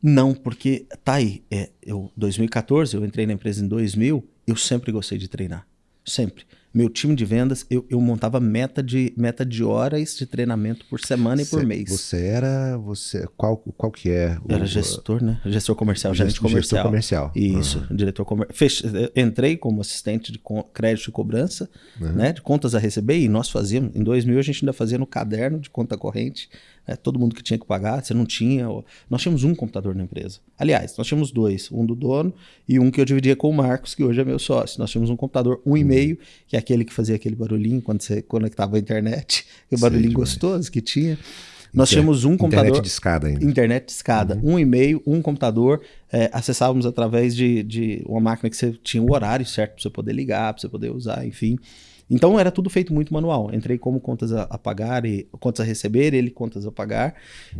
Não, porque tá aí. É, eu 2014, eu entrei na empresa em 2000. Eu sempre gostei de treinar, sempre meu time de vendas, eu, eu montava meta de, meta de horas de treinamento por semana e por mês. Você era. Você, qual, qual que é? O, era gestor, né? Gestor comercial, gerente comercial. Gestor comercial. Isso, uhum. diretor comercial. Entrei como assistente de crédito e cobrança, uhum. né? De contas a receber, e nós fazíamos. Em 2000 a gente ainda fazia no caderno de conta corrente é, todo mundo que tinha que pagar, você não tinha. Nós tínhamos um computador na empresa. Aliás, nós tínhamos dois, um do dono e um que eu dividia com o Marcos, que hoje é meu sócio. Nós tínhamos um computador, um e meio, que é aquele que fazia aquele barulhinho quando você conectava a internet, aquele barulhinho gostoso que tinha. Nós Inter tínhamos um computador. Internet de escada ainda. Internet de escada. Uhum. Um e-mail, um computador. É, acessávamos através de, de uma máquina que você tinha o horário certo para você poder ligar, para você poder usar, enfim. Então era tudo feito muito manual. Entrei como contas a, a pagar e contas a receber, ele contas a pagar.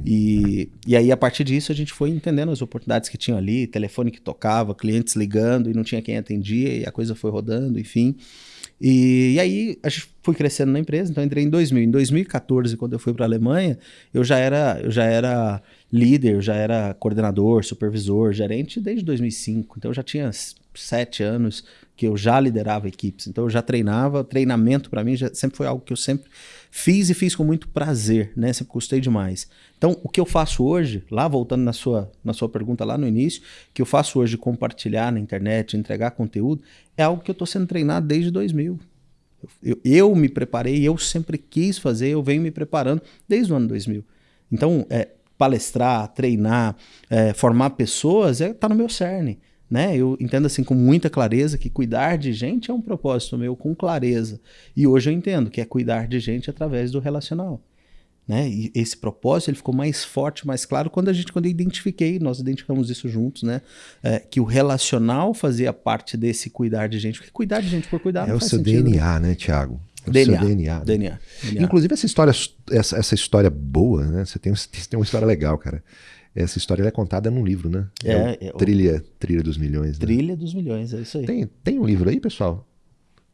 E, e aí, a partir disso, a gente foi entendendo as oportunidades que tinham ali, telefone que tocava, clientes ligando e não tinha quem atendia, e a coisa foi rodando, enfim. E, e, aí a gente foi crescendo na empresa, então entrei em 2000. Em 2014, quando eu fui para a Alemanha, eu já era, eu já era líder, eu já era coordenador, supervisor, gerente desde 2005. Então eu já tinha sete anos que eu já liderava equipes, então eu já treinava, treinamento para mim já, sempre foi algo que eu sempre fiz e fiz com muito prazer, né? Sempre gostei demais. Então, o que eu faço hoje, lá voltando na sua, na sua pergunta lá no início, que eu faço hoje compartilhar na internet, entregar conteúdo, é algo que eu estou sendo treinado desde 2000. Eu, eu, me preparei, eu sempre quis fazer, eu venho me preparando desde o ano 2000. Então, é, palestrar, treinar, é, formar pessoas, é, tá no meu cerne. Né? Eu entendo assim com muita clareza que cuidar de gente é um propósito meu com clareza. E hoje eu entendo que é cuidar de gente através do relacional. Né? E esse propósito ele ficou mais forte, mais claro quando a gente quando eu identifiquei, nós identificamos isso juntos, né? É, que o relacional fazia parte desse cuidar de gente, porque cuidar de gente por cuidar é o seu sentido, DNA, né, Tiago? É DNA, DNA, né? DNA, DNA. Inclusive essa história, essa, essa história boa, né? Você tem, você tem uma história legal, cara. Essa história é contada num livro, né? É, é, é. Trilha, Trilha dos Milhões. Né? Trilha dos Milhões, é isso aí. Tem, tem um livro aí, pessoal?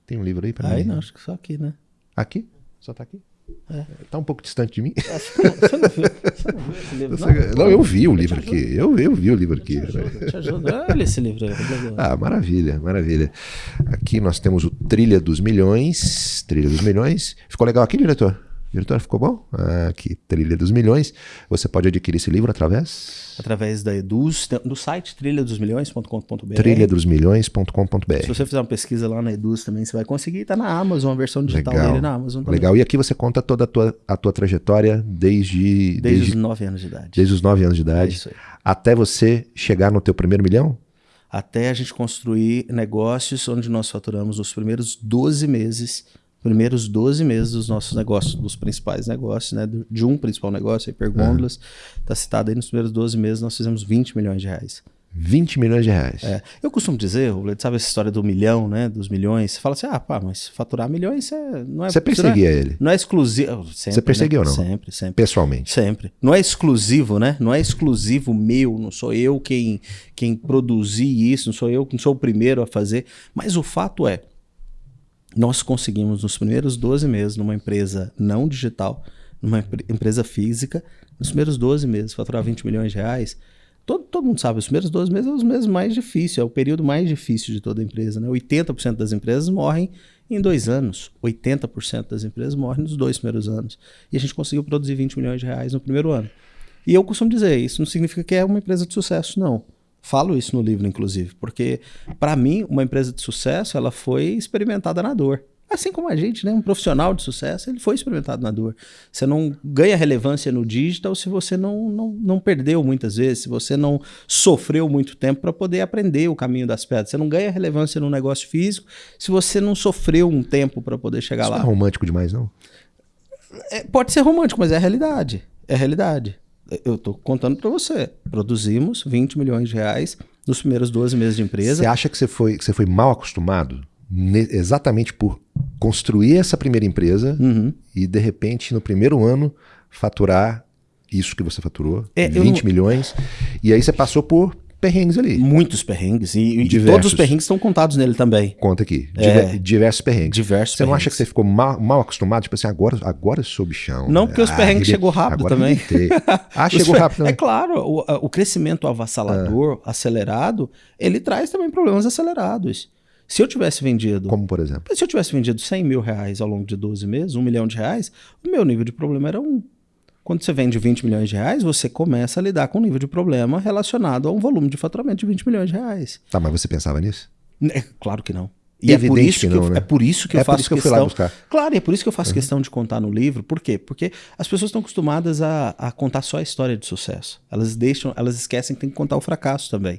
Tem um livro aí para mim? Aí não, acho que só aqui, né? Aqui? Só tá aqui? É. Tá um pouco distante de mim. Você não, você não, viu, você não viu esse livro? Não, não eu vi o livro aqui. Eu, eu vi o livro aqui. Te ajuda, te ajuda. Olha esse livro aí. Ah, maravilha, maravilha. Aqui nós temos o Trilha dos Milhões. Trilha dos Milhões. Ficou legal aqui, diretor? Diretor, ficou bom? Ah, aqui, Trilha dos Milhões. Você pode adquirir esse livro através? Através da Eduz, do site trilhadosmilhões.com.br. Trilhadosmilhões.com.br. Se você fizer uma pesquisa lá na Eduz também, você vai conseguir. Está na Amazon, a versão digital Legal. dele na Amazon também. Legal. E aqui você conta toda a tua, a tua trajetória desde, Desde, os 9 anos de idade. desde os 9 anos de idade Isso aí. até você chegar no teu primeiro milhão? Até a gente construir negócios onde nós faturamos nos primeiros 12 meses, primeiros 12 meses dos nossos negócios, dos principais negócios, né? De um principal negócio, Hipergôndolas, está citado aí nos primeiros 12 meses, nós fizemos 20 milhões de reais. 20 milhões de reais. É, eu costumo dizer, Robledo, sabe essa história do milhão, né? Dos milhões? Você fala assim, ah, pá, mas faturar milhões é, não é. Você perseguia ele, Não é exclusivo. Sempre, Você perseguiu né? ou não? Sempre, sempre. pessoalmente. Sempre. Não é exclusivo, né? Não é exclusivo meu, não sou eu quem, quem produzi isso, não sou eu, não sou o primeiro a fazer. Mas o fato é, nós conseguimos nos primeiros 12 meses, numa empresa não digital, numa empre- empresa física, nos primeiros 12 meses, faturar 20 milhões de reais. Todo, todo mundo sabe, os primeiros 12 meses é os meses mais difíceis, é o período mais difícil de toda empresa. Né? 80% das empresas morrem em dois anos, 80% das empresas morrem nos dois primeiros anos. E a gente conseguiu produzir 20 milhões de reais no primeiro ano. E eu costumo dizer, isso não significa que é uma empresa de sucesso, não. Falo isso no livro, inclusive, porque para mim, uma empresa de sucesso, ela foi experimentada na dor. Assim como a gente, né? Um profissional de sucesso, ele foi experimentado na dor. Você não ganha relevância no digital se você não, não, não perdeu muitas vezes, se você não sofreu muito tempo para poder aprender o caminho das pedras. Você não ganha relevância no negócio físico se você não sofreu um tempo para poder chegar Isso lá. não é romântico demais, não? É, pode ser romântico, mas é a realidade. É a realidade. Eu estou contando para você. Produzimos 20 milhões de reais nos primeiros 12 meses de empresa. Você acha que você foi, que você foi mal acostumado exatamente por construir essa primeira empresa Uhum. e, de repente, no primeiro ano, faturar isso que você faturou, É, eu 20 não- milhões, e aí você passou por perrengues ali. Muitos perrengues. E, e todos os perrengues estão contados nele também. Conta aqui. É. Diver- diversos perrengues. Diversos Você não acha perrengues. que você ficou mal, mal acostumado? Tipo assim, agora, agora sou bichão. Não, porque os Ah, perrengues chegou rápido agora também. Ah, chegou rápido É também. claro, o, o crescimento avassalador, acelerado, ele traz também problemas acelerados. Se eu tivesse vendido Como, por exemplo? Se eu tivesse vendido 100 mil reais ao longo de 12 meses, um milhão de reais, o meu nível de problema era um. Quando você vende 20 milhões de reais, você começa a lidar com um nível de problema relacionado a um volume de faturamento de 20 milhões de reais. Tá, mas você pensava nisso? É, claro que não. E é por isso que que, não, eu, né? é por isso que É eu faço isso que eu fui questão. lá buscar. Claro, e é por isso que eu faço questão de contar no livro. Por quê? Porque as pessoas estão acostumadas a, a contar só a história de sucesso. Elas deixam, elas esquecem que tem que contar o fracasso também.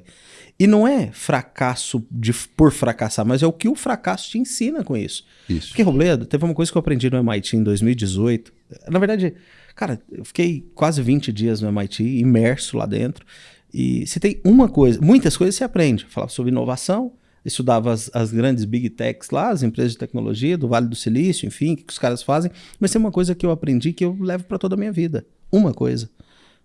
E não é fracasso de, por fracassar, mas é o que o fracasso te ensina com isso. Isso. Porque, Robledo, teve uma coisa que eu aprendi no MIT em 2018. Na verdade, cara, eu fiquei quase 20 dias no MIT, imerso lá dentro. E se tem uma coisa, muitas coisas você aprende. Falava sobre inovação, estudava as, as grandes big techs lá, as empresas de tecnologia do Vale do Silício, enfim, o que os caras fazem. Mas tem uma coisa que eu aprendi que eu levo para toda a minha vida. Uma coisa.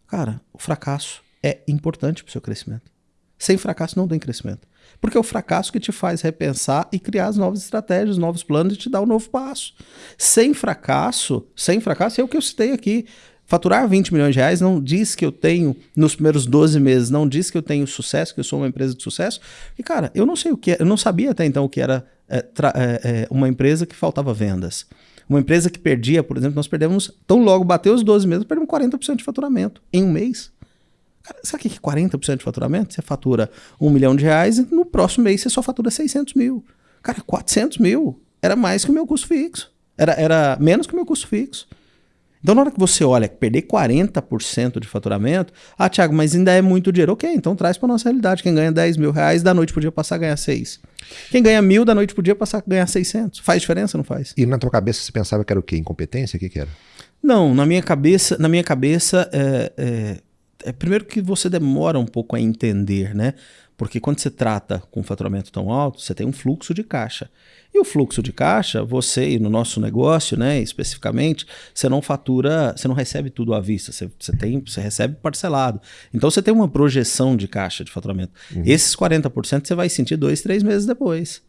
Cara, o fracasso é importante para o seu crescimento. Sem fracasso não tem crescimento. Porque é o fracasso que te faz repensar e criar as novas estratégias, novos planos e te dar um novo passo. Sem fracasso, sem fracasso é o que eu citei aqui. Faturar 20 milhões de reais não diz que eu tenho, nos primeiros 12 meses, não diz que eu tenho sucesso, que eu sou uma empresa de sucesso. E, cara, eu não sei o que eu não sabia até então o que era é, é, uma empresa que faltava vendas. Uma empresa que perdia, por exemplo, nós perdemos, tão logo bateu os 12 meses, perdemos 40% de faturamento em um mês. Cara, sabe o que é 40% de faturamento? Você fatura um milhão de reais e no próximo mês você só fatura 600 mil. Cara, 400 mil era mais que o meu custo fixo. Era, era menos que o meu custo fixo. Então, na hora que você olha perder 40% de faturamento, ah, Thiago, mas ainda é muito dinheiro. Ok, então traz para nossa realidade. Quem ganha 10 mil reais, da noite podia passar a ganhar 6. Quem ganha mil, da noite podia passar a ganhar 600. Faz diferença, não faz? E na tua cabeça você pensava que era o quê? Incompetência? O que, que era? Não, na minha cabeça, na minha cabeça é, é, é primeiro que você demora um pouco a entender, né? Porque quando você trata com um faturamento tão alto, você tem um fluxo de caixa. E o fluxo de caixa, você e no nosso negócio, né, especificamente, você não fatura, você não recebe tudo à vista, você, você, tem, você recebe parcelado. Então você tem uma projeção de caixa de faturamento. Uhum. Esses 40% você vai sentir dois, três meses depois.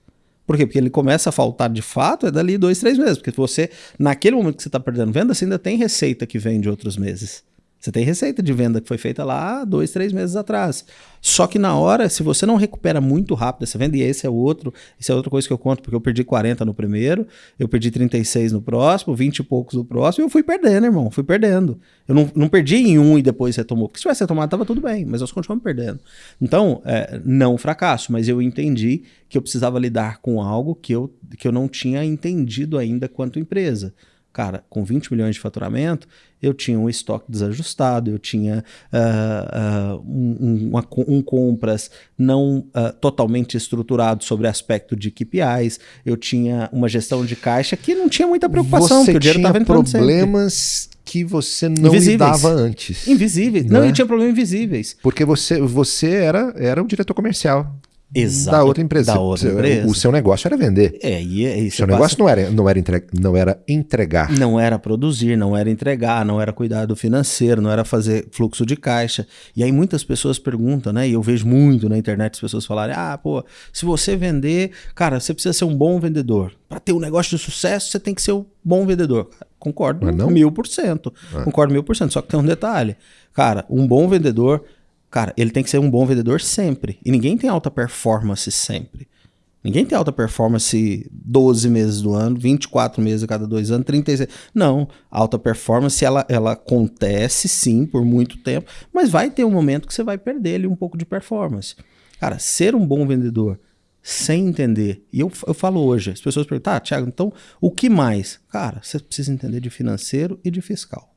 Por quê? Porque ele começa a faltar de fato é dali dois, três meses. Porque você, naquele momento que você está perdendo venda, você ainda tem receita que vem de outros meses. Você tem receita de venda que foi feita lá dois, três meses atrás. Só que na hora, se você não recupera muito rápido essa venda, e esse é outro, isso é outra coisa que eu conto, porque eu perdi 40 no primeiro, eu perdi 36 no próximo, 20 e poucos no próximo, e eu fui perdendo, irmão, fui perdendo. Eu não, não perdi em um e depois retomou, porque se tivesse retomado, tava tudo bem, mas nós continuamos perdendo. Então, é, não fracasso, mas eu entendi que eu precisava lidar com algo que eu, que eu não tinha entendido ainda quanto empresa. Cara, com 20 milhões de faturamento, eu tinha um estoque desajustado, eu tinha uh, uh, um, um, um, compras não uh, totalmente estruturado sobre aspecto de KPIs, eu tinha uma gestão de caixa que não tinha muita preocupação, você porque o dinheiro estava entrando problemas sempre. que você não invisíveis. lidava antes. Invisíveis. Não, não é? tinha problemas invisíveis. Porque você, você era, era o diretor comercial. Exato. Da outra empresa. Da outra empresa. O seu negócio era vender. É, e, é, e seu negócio não era, não, era entre, não era entregar. Não era produzir, não era entregar, não era cuidar do financeiro, não era fazer fluxo de caixa. E aí muitas pessoas perguntam, né? E eu vejo muito na internet as pessoas falarem: ah, pô, se você vender, cara, você precisa ser um bom vendedor. Para ter um negócio de sucesso, você tem que ser um bom vendedor. Concordo mil por cento. Ah. Concordo mil por cento. Só que tem um detalhe. Cara, um bom vendedor Cara, ele tem que ser um bom vendedor sempre. E ninguém tem alta performance sempre. Ninguém tem alta performance 12 meses do ano, 24 meses a cada dois anos, 36. Não, alta performance ela, ela acontece sim por muito tempo, mas vai ter um momento que você vai perder ali um pouco de performance. Cara, ser um bom vendedor sem entender, e eu, eu falo hoje, as pessoas perguntam, tá, Thiago, então o que mais? Cara, você precisa entender de financeiro e de fiscal.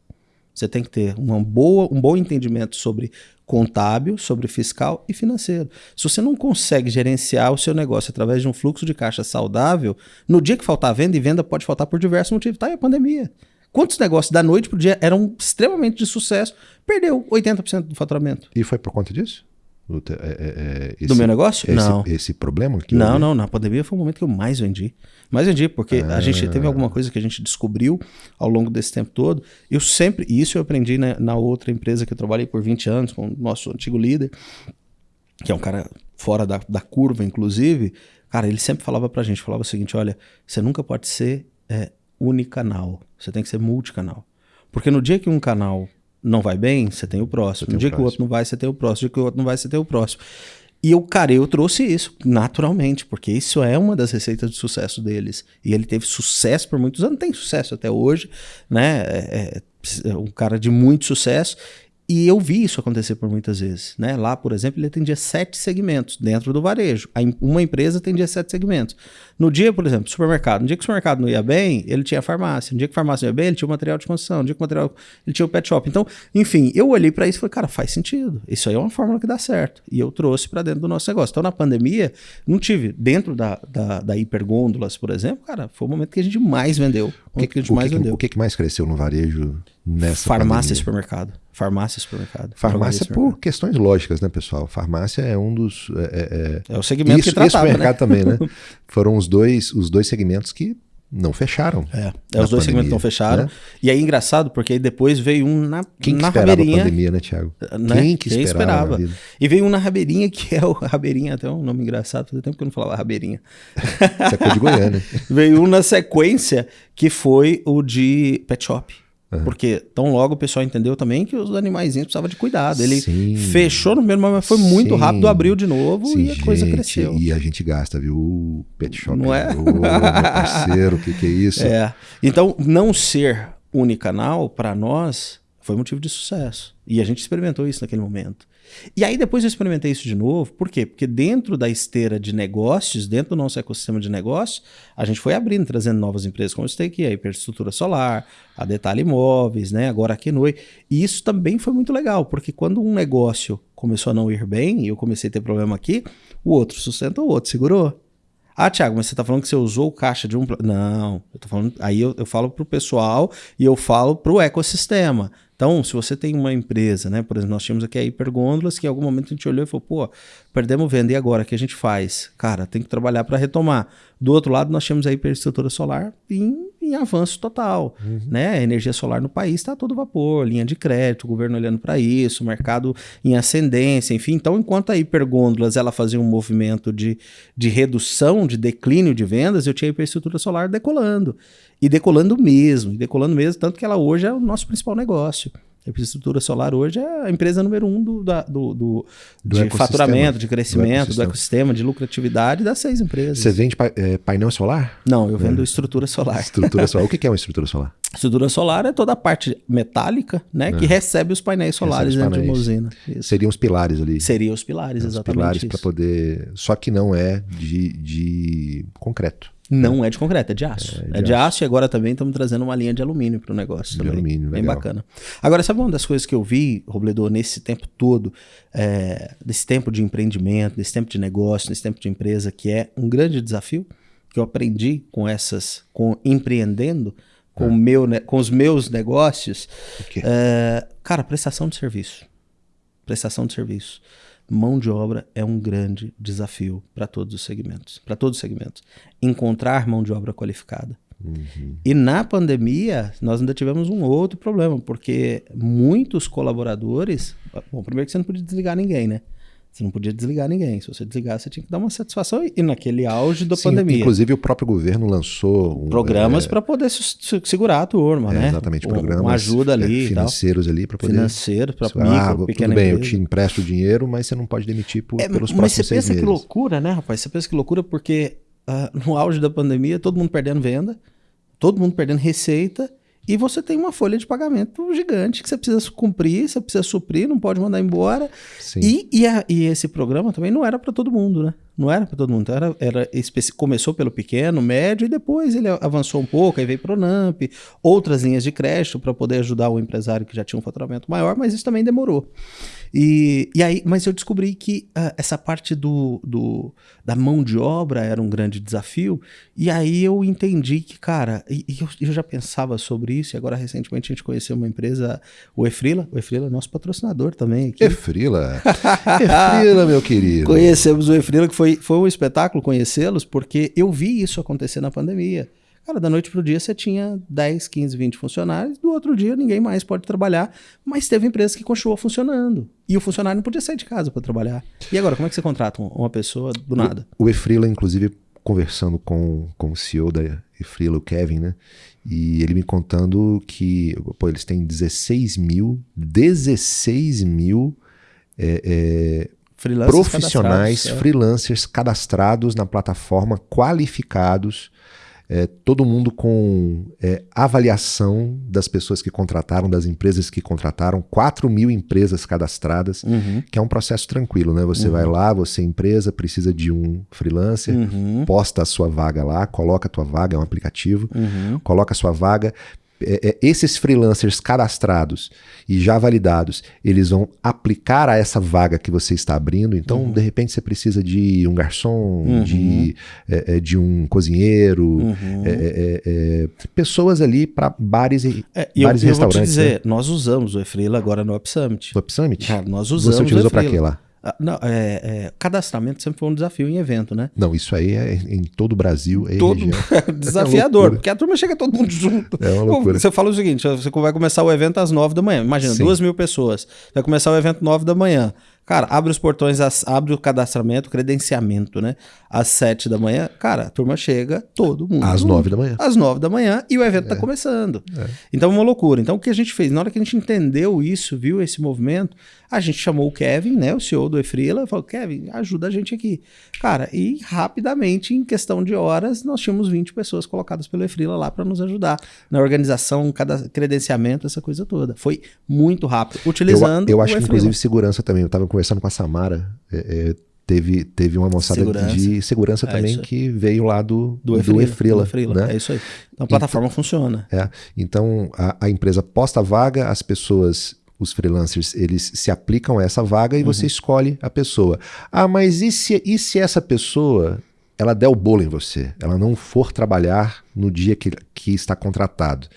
Você tem que ter uma boa, um bom entendimento sobre contábil, sobre fiscal e financeiro. Se você não consegue gerenciar o seu negócio através de um fluxo de caixa saudável, no dia que faltar venda, e venda pode faltar por diversos motivos, tá aí a pandemia. Quantos negócios da noite para o dia eram extremamente de sucesso, perdeu 80% do faturamento. E foi por conta disso? É, é, é, esse, do meu negócio? Esse, não. Esse problema? Que não, não. Na pandemia foi o momento que eu mais vendi. Mais vendi, porque ah. a gente teve alguma coisa que a gente descobriu ao longo desse tempo todo. Eu sempre, e isso eu aprendi na, na outra empresa que eu trabalhei por 20 anos, com o nosso antigo líder, que é um cara fora da, da curva, inclusive. Cara, ele sempre falava pra gente, falava o seguinte, olha, você nunca pode ser é, unicanal, você tem que ser multicanal. Porque no dia que um canal não vai bem, você tem o próximo. No dia que o outro não vai, você tem o próximo. No dia que o outro não vai, você tem o próximo. E o cara, eu trouxe isso naturalmente, porque isso é uma das receitas de sucesso deles. E ele teve sucesso por muitos anos, tem sucesso até hoje, né? É, é, é um cara de muito sucesso. E eu vi isso acontecer por muitas vezes. Né? Lá, por exemplo, ele atendia sete segmentos dentro do varejo. Uma empresa atendia sete segmentos. No dia, por exemplo, supermercado. No dia que o supermercado não ia bem, ele tinha farmácia. No dia que a farmácia não ia bem, ele tinha o material de construção. No dia que o material. Ele tinha o pet shop. Então, enfim, eu olhei para isso e falei, cara, faz sentido. Isso aí é uma fórmula que dá certo. E eu trouxe para dentro do nosso negócio. Então, na pandemia, não tive. Dentro da, da, da hipergôndolas, por exemplo, cara, foi o momento que a gente mais vendeu. O que, que, a gente mais que, vendeu. O que, que mais cresceu no varejo nessa Farmácia e supermercado. Farmácia e supermercado. Farmácia por questões lógicas, né, pessoal? Farmácia é um dos. É, é, é o segmento isso, que tratava, e supermercado né? também, né? Foram os dois, os dois segmentos que não fecharam. É, é os dois segmentos não fecharam. Né? E aí engraçado, porque aí depois veio um na, Quem na que rabeirinha. a pandemia, né, Thiago? Né? Quem que Quem esperava? esperava? E veio um na rabeirinha, que é o rabeirinha, até um nome engraçado, fazia tempo que eu não falava rabeirinha. Você é de Goiânia. veio um na sequência, que foi o de Pet Shop. Uhum. Porque tão logo o pessoal entendeu também que os animaizinhos precisavam de cuidado. Ele Sim. fechou no primeiro momento, foi muito Sim. rápido, abriu de novo Sim, e a gente, coisa cresceu. E a gente gasta, viu? O pet shop. Não é? Ô, parceiro, o que, que é isso? É. Então, não ser unicanal, para nós, foi motivo de sucesso. E a gente experimentou isso naquele momento. E aí depois eu experimentei isso de novo. Por quê? Porque dentro da esteira de negócios, dentro do nosso ecossistema de negócios, a gente foi abrindo, trazendo novas empresas como eu aqui, a Hiperestrutura Solar, a Detalhe Imóveis, né? agora a Kenoi. E isso também foi muito legal, porque quando um negócio começou a não ir bem, e eu comecei a ter problema aqui, o outro sustenta o outro, segurou. Ah, Thiago, mas você está falando que você usou o caixa de um. Não, eu tô falando. Aí eu, eu falo para o pessoal e eu falo para o ecossistema. Então, se você tem uma empresa, né? Por exemplo, nós tínhamos aqui a Hipergôndolas, que em algum momento a gente olhou e falou, pô, perdemos venda, e agora? O que a gente faz? Cara, tem que trabalhar para retomar. Do outro lado, nós tínhamos a hiperestrutura solar em, em avanço total. Uhum. Né? A energia solar no país está todo vapor, linha de crédito, o governo olhando para isso, mercado em ascendência, enfim. Então, enquanto a hipergôndolas ela fazia um movimento de, de redução, de declínio de vendas, eu tinha a hiperestrutura solar decolando. E decolando mesmo, e decolando mesmo, tanto que ela hoje é o nosso principal negócio. A infraestrutura solar hoje é a empresa número um do, da, do, do, do de faturamento, de crescimento, do ecossistema. do ecossistema, de lucratividade das seis empresas. Você vende é, painel solar? Não, eu vendo é. estrutura solar. Estrutura solar. O que é uma estrutura solar? Estrutura solar é toda a parte metálica, né, que é. recebe os painéis solares os dentro de uma usina. Isso. Seriam os pilares ali. Seriam os pilares, exatamente. Os pilares para poder. Só que não é de, de concreto. Não é de concreto, é de aço. É, de, é de aço. aço. e agora também estamos trazendo uma linha de alumínio para o negócio. De também. alumínio, Bem legal. bacana. Agora, sabe uma das coisas que eu vi, Robledor, nesse tempo todo, é, desse tempo de empreendimento, desse tempo de negócio, desse tempo de empresa, que é um grande desafio que eu aprendi com essas, com empreendendo, com, ah. meu, com os meus negócios. É, cara, prestação de serviço. Prestação de serviço mão de obra é um grande desafio para todos os segmentos, para todos os segmentos. Encontrar mão de obra qualificada. Uhum. E na pandemia, nós ainda tivemos um outro problema, porque muitos colaboradores. Bom, primeiro que você não podia desligar ninguém, né? Você não podia desligar ninguém. Se você desligar, você tinha que dar uma satisfação. E naquele auge da Sim, pandemia. Inclusive, o próprio governo lançou um, programas é, para poder segurar a turma, é, né? Exatamente, programas uma ajuda ali, é, financeiros ali para poder. Financeiro para micro, ah, tudo bem, empresa. eu te empresto dinheiro, mas você não pode demitir por, é, pelos próximos Mas você pensa que loucura, né, rapaz? Você pensa que loucura porque uh, no auge da pandemia, todo mundo perdendo venda, todo mundo perdendo receita e você tem uma folha de pagamento gigante que você precisa cumprir, você precisa suprir, não pode mandar embora. E, e, a, e esse programa também não era para todo mundo, né? Não era para todo mundo. Era, era começou pelo pequeno, médio, e depois ele avançou um pouco, aí veio para o NAMP, outras linhas de crédito para poder ajudar o empresário que já tinha um faturamento maior, mas isso também demorou. E, e aí, mas eu descobri que uh, essa parte do, do, da mão de obra era um grande desafio, e aí eu entendi que, cara, e, e eu, eu, já pensava sobre isso, e agora recentemente a gente conheceu uma empresa, o Efrila, o Efrila é nosso patrocinador também aqui. Efrila? Efrila, meu querido. Conhecemos o Efrila, que foi, foi um espetáculo conhecê-los, porque eu vi isso acontecer na pandemia. Cara, da noite para o dia você tinha 10, 15, 20 funcionários, do outro dia ninguém mais pode trabalhar, mas teve empresa que continuou funcionando. E o funcionário não podia sair de casa para trabalhar. E agora, como é que você contrata uma pessoa do nada? O, o Efrila, inclusive, conversando com, com o CEO da Efrila, o Kevin, né? E ele me contando que pô, eles têm 16 mil, 16 mil é, é, profissionais, cadastrados, é. freelancers cadastrados na plataforma, qualificados é, todo mundo com é, avaliação das pessoas que contrataram, das empresas que contrataram, 4 mil empresas cadastradas, uhum. que é um processo tranquilo, né? Você uhum. vai lá, você empresa, precisa de um freelancer, uhum. posta a sua vaga lá, coloca a tua vaga, é um aplicativo, uhum. coloca a sua vaga, é, é, esses freelancers cadastrados e já validados, eles vão aplicar a essa vaga que você está abrindo. Então, uhum. de repente, você precisa de um garçom, uhum. de, é, é de um cozinheiro, uhum. É, pessoas ali para bares e, bares eu, e restaurantes. Eu vou te dizer, né? nós usamos o Efrila agora no Up Summit. No Up Summit? nós usamos Você utilizou para quê lá? Ah, não, é, é, cadastramento sempre foi um desafio em evento, né? Não, isso aí é em todo o Brasil, é todo desafiador, é porque a turma chega todo mundo junto. É uma loucura. Você fala o seguinte: você vai começar o evento às nove da manhã. Imagina, Sim. duas mil pessoas. Vai começar o evento nove da manhã. Cara, abre os portões, abre o cadastramento, credenciamento, né? Às sete da manhã. Cara, a turma chega, todo mundo. Às nove da manhã. Às nove da manhã e o evento está É. começando. É. Então é uma loucura. Então o que a gente fez? Na hora que a gente entendeu isso, viu esse movimento, a gente chamou o Kevin, né? O CEO do Efrila, e falou: Kevin, ajuda a gente aqui. Cara, e rapidamente, em questão de horas, nós tínhamos 20 pessoas colocadas pelo Efrila lá para nos ajudar na organização, cada credenciamento, essa coisa toda. Foi muito rápido, utilizando Eu, eu acho que, inclusive, segurança também. Eu estava conversando com a Samara. é, é, teve, teve uma moçada Segurança. de segurança É também que veio lá do, do do Efrila. Né? É isso aí. Então a plataforma funciona. É, então a, a empresa posta a vaga, as pessoas, os freelancers, eles se aplicam a essa vaga e Uhum. você escolhe a pessoa. Ah, mas e se, e se essa pessoa ela der o bolo em você? Ela não for trabalhar no dia que, que está contratado.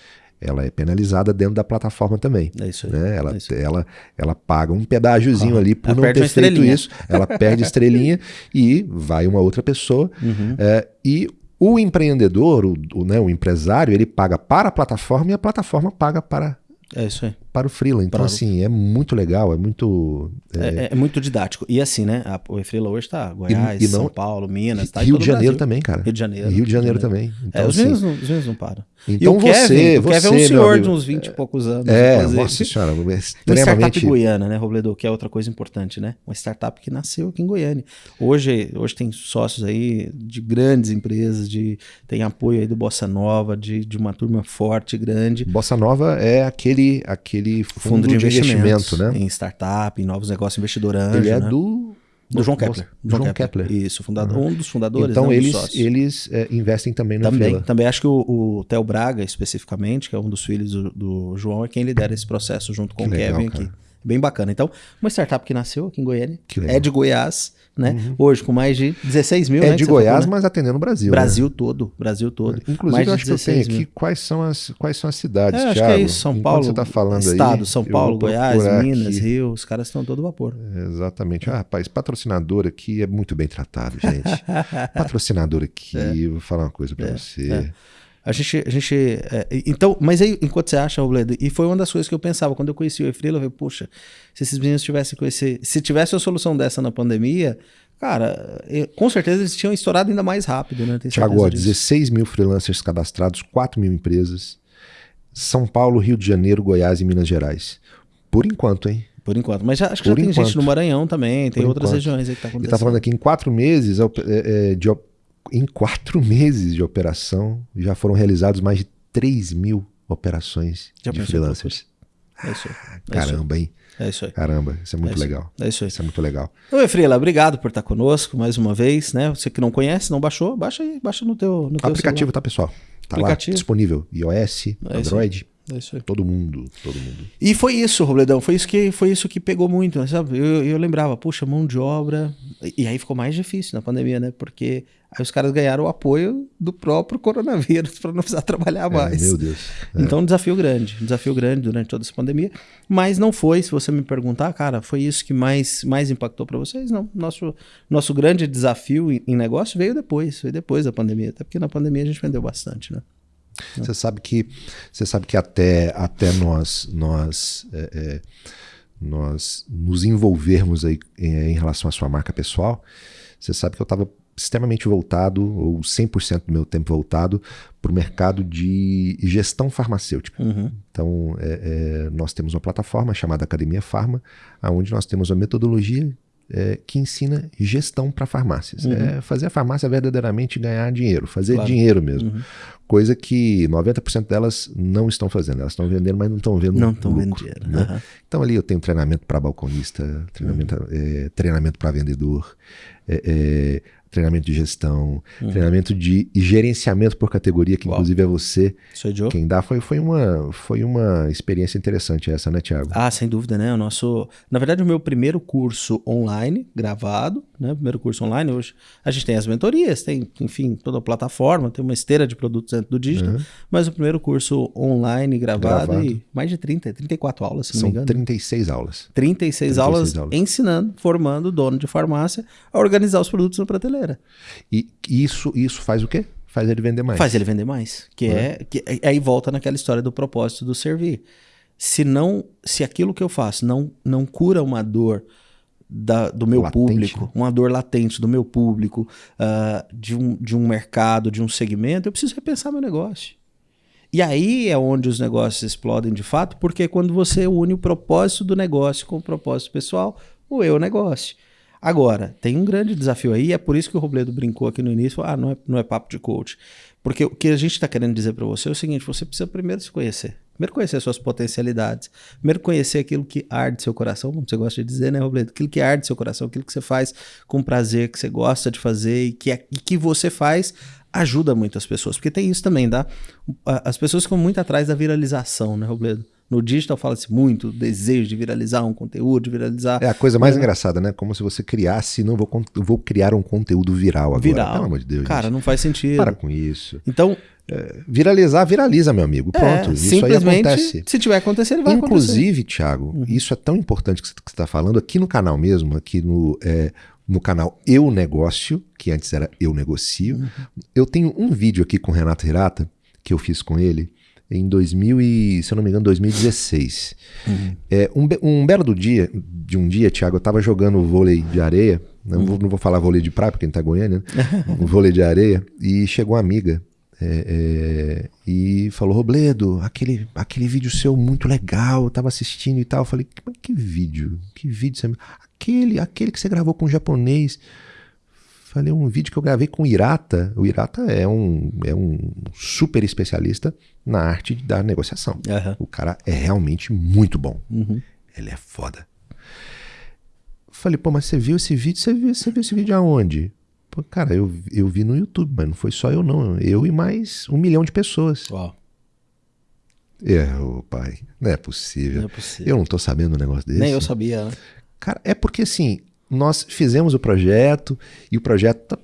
Ela é penalizada dentro da plataforma também. É isso aí. Né? Ela, É aí. ela, ela paga um pedágiozinho Ah, ali por não ter feito isso. Ela perde estrelinha e vai uma outra pessoa. Uhum. É, e o empreendedor, o, o, né, o empresário, ele paga para a plataforma e a plataforma paga para, É isso aí. Para o freela. Então, Para assim, é muito legal, é muito. é, É, é muito didático. E assim, né? a- o Efrila hoje tá Goiás, e não- São Paulo, Minas, tá Rio de Janeiro Brasil. também, cara. Rio de Janeiro. Rio de Janeiro também. Então, é, os assim, meninos, não- os não param. então e você, Kevin, o você, Kevin é um senhor de uns 20 e poucos anos. É, nossa senhora, é Uma startup extremamente. goiana, né, Robledo? Que é outra coisa importante, né? Uma startup que nasceu aqui em Goiânia. Hoje, hoje tem sócios aí de grandes empresas, de, tem apoio aí do Bossa Nova, de, de uma turma forte, grande. Bossa Nova é aquele, aquele fundo, de, investimento, né? Em startup, em novos negócios, investidor anjo, Ele é né? do. Do João Kepler. João, Kepler. Isso, fundador, um dos fundadores, Então né, um eles, eles é, investem também no Também, Freela. também acho que o, o Theo Braga, especificamente, que é um dos filhos do, do João, é quem lidera esse processo junto com Que o legal, Kevin cara. aqui. Bem bacana. Então, uma startup que nasceu aqui em Goiânia. Uhum. é de Goiás, né? Hoje com mais de 16 mil, É né, de você falou, Goiás, né? mas atendendo o Brasil. né? Brasil todo, Brasil todo. Inclusive, mais eu acho que eu tenho 16 aqui mil. quais são as, quais são as cidades, É, acho Thiago. que é isso, São Enquanto Paulo, você tá falando aí, Estado, São eu Paulo, Goiás, Minas, aqui. Rio, os caras estão todo vapor. Exatamente. Ah, rapaz, patrocinador aqui é muito bem tratado, gente. patrocinador aqui, eu vou falar uma coisa pra você. É. A gente, a gente é, então, mas aí, enquanto você acha, Robledo, e foi uma das coisas que eu pensava, quando eu conheci o Efrila, eu falei, puxa, se esses meninos tivessem conhecido, se tivesse uma solução dessa na pandemia, cara, eu- com certeza eles tinham estourado ainda mais rápido, né? Tiago, ó, disso. 16 mil freelancers cadastrados, 4 mil empresas. São Paulo, Rio de Janeiro, Goiás e Minas Gerais. Por enquanto, hein? Por enquanto. Mas já, acho que Por já tem enquanto. gente no Maranhão também, tem Por outras enquanto. regiões aí que tá Ele acontecendo. tá falando aqui em quatro meses op- é, é, de em quatro meses de operação já foram realizados mais de 3 mil operações Já de freelancers. É isso aí. É isso aí. Caramba, hein? É isso aí. Caramba, isso é muito É isso legal. É isso aí. Isso é muito legal. Então, Efrila, obrigado por estar conosco mais uma vez, né? Você que não conhece, não baixou, baixa aí, baixa no teu, no teu aplicativo tá, pessoal? Tá Aplicativo. lá, disponível. iOS, aí. Android, celular. É isso aí. todo mundo, todo mundo. E foi isso, Robledão, foi isso que foi isso que pegou muito, né, sabe? Eu, eu lembrava, puxa, mão de obra. E, e aí ficou mais difícil na pandemia, né? Porque aí os caras ganharam o apoio do próprio coronavírus para não precisar trabalhar É, mais. meu Deus. Então, um desafio grande, um desafio grande durante toda essa pandemia. Mas não foi, se você me perguntar, cara, foi isso que mais, mais impactou para vocês? Não. Nosso, nosso grande desafio em, em negócio veio depois, veio depois da pandemia. Até porque na pandemia a gente vendeu bastante, né? Você sabe que você sabe que até, até nós nós é, é, nós nos envolvermos aí é, em relação à sua marca pessoal, você sabe que eu estava extremamente voltado ou 100% do meu tempo voltado para o mercado de gestão farmacêutica. Uhum. Então é, é, nós temos uma plataforma chamada Academia Farma, onde nós temos uma metodologia é, que ensina gestão para farmácias. Uhum. É fazer a farmácia verdadeiramente ganhar dinheiro, fazer Claro. dinheiro mesmo. Uhum. Coisa que 90% delas não estão fazendo. Elas estão vendendo, mas não estão vendo Não estão vendo dinheiro. né? Aham. Então ali eu tenho treinamento para balconista, treinamento, Uhum. é, treinamento para vendedor, é, é, treinamento de gestão, Uhum. treinamento de gerenciamento por categoria, que Uau. inclusive é você quem dá. Foi, foi, uma, foi uma experiência interessante essa, né, Tiago? Ah, sem dúvida, né? O nosso, na verdade, o meu primeiro curso online, gravado, né? Primeiro curso online hoje. A gente tem as mentorias, tem, enfim, toda a plataforma, tem uma esteira de produtos dentro do digital, Uhum. mas o primeiro curso online gravado, Gravado. e mais de 30, 34 aulas, se não São me engano. 36 aulas. 36, 36 aulas, aulas. ensinando, formando o dono de farmácia a organizar os produtos na prateleira. E isso, isso faz o quê? Faz ele vender mais. Faz ele vender mais. Que é, que aí volta naquela história do propósito do servir. Se não, se aquilo que eu faço não, não cura uma dor da, do meu Latente, público, né? uma dor latente do meu público, ah, de, um, de um mercado, de um segmento, eu preciso repensar meu negócio. E aí é onde os negócios explodem de fato, porque é quando você une o propósito do negócio com o propósito pessoal, o eu negócio. Agora, tem um grande desafio aí, é por isso que o Robledo brincou aqui no início, ah, não é, não é papo de coach. Porque o que a gente está querendo dizer para você é o seguinte, você precisa primeiro se conhecer. Primeiro conhecer suas potencialidades. Primeiro conhecer aquilo que arde seu coração, como você gosta de dizer, né, Robledo? Aquilo que arde seu coração, aquilo que você faz com prazer, que você gosta de fazer e que, é, e que você faz ajuda muitas pessoas. Porque tem isso também, tá? As pessoas ficam muito atrás da viralização, né, Robledo? No digital fala-se muito do desejo de viralizar um conteúdo, de viralizar. É a coisa mais engraçada, né? Como se você criasse, não vou, vou criar um conteúdo viral agora. Viral. Pelo amor de Deus. Cara, gente. não faz sentido. Para com isso. Então, Viralizar, viraliza, meu amigo. Pronto, é, isso aí acontece. se tiver acontecendo, vai acontecer. Uhum. Inclusive, Thiago, isso é tão importante que você está falando aqui no canal mesmo, aqui no, é, no canal Eu Negócio, que antes era Eu Negocio. Uhum. Eu tenho um vídeo aqui com o Renato Hirata, que eu fiz com ele em 2000 e, se eu não me engano, 2016. Uhum. É, um, um belo do dia, de um dia, Thiago, eu estava jogando vôlei de areia, não, vou, não vou falar vôlei de praia, porque a gente tá Goiânia, né? Um vôlei de areia, e chegou uma amiga é, é, e falou, Robledo, aquele, aquele vídeo seu muito legal, eu tava assistindo e tal. Eu falei, "Mas que vídeo? Que vídeo? Você... Aquele, aquele que você gravou com o japonês. Falei, um vídeo que eu gravei com o Irata. O Irata é um, é um super especialista na arte da negociação. Aham. O cara é realmente muito bom. Uhum. Ele é foda. Falei, pô, mas você viu esse vídeo? Você viu, você viu esse vídeo aonde? Pô, cara, eu, eu vi no YouTube, mas não foi só eu, não. Eu e mais um milhão de pessoas. Uau, É, ô pai, não é possível. não é possível. Eu não tô sabendo um negócio desse. Nem eu sabia, né? Cara, é porque assim, nós fizemos o projeto e o projeto ta-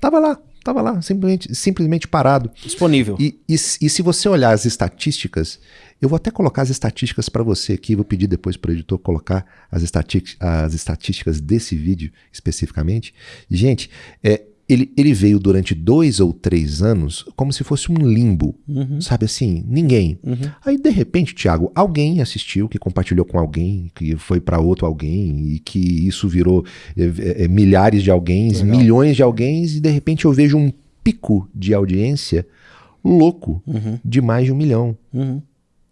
tava lá, tava lá, simplesmente, simplesmente parado. Disponível. E, e, e se você olhar as estatísticas, eu vou até colocar as estatísticas para você aqui, vou pedir depois para o editor colocar as, estati- as estatísticas desse vídeo especificamente. Gente, é, ele, ele veio durante dois ou três anos como se fosse um limbo, sabe assim? Ninguém. Aí, de repente, Thiago, alguém assistiu, que compartilhou com alguém, que foi para outro alguém, e que isso virou é, é, é, milhares de alguém, milhões de alguém, e de repente eu vejo um pico de audiência louco Uhum. de mais de um milhão. Uhum.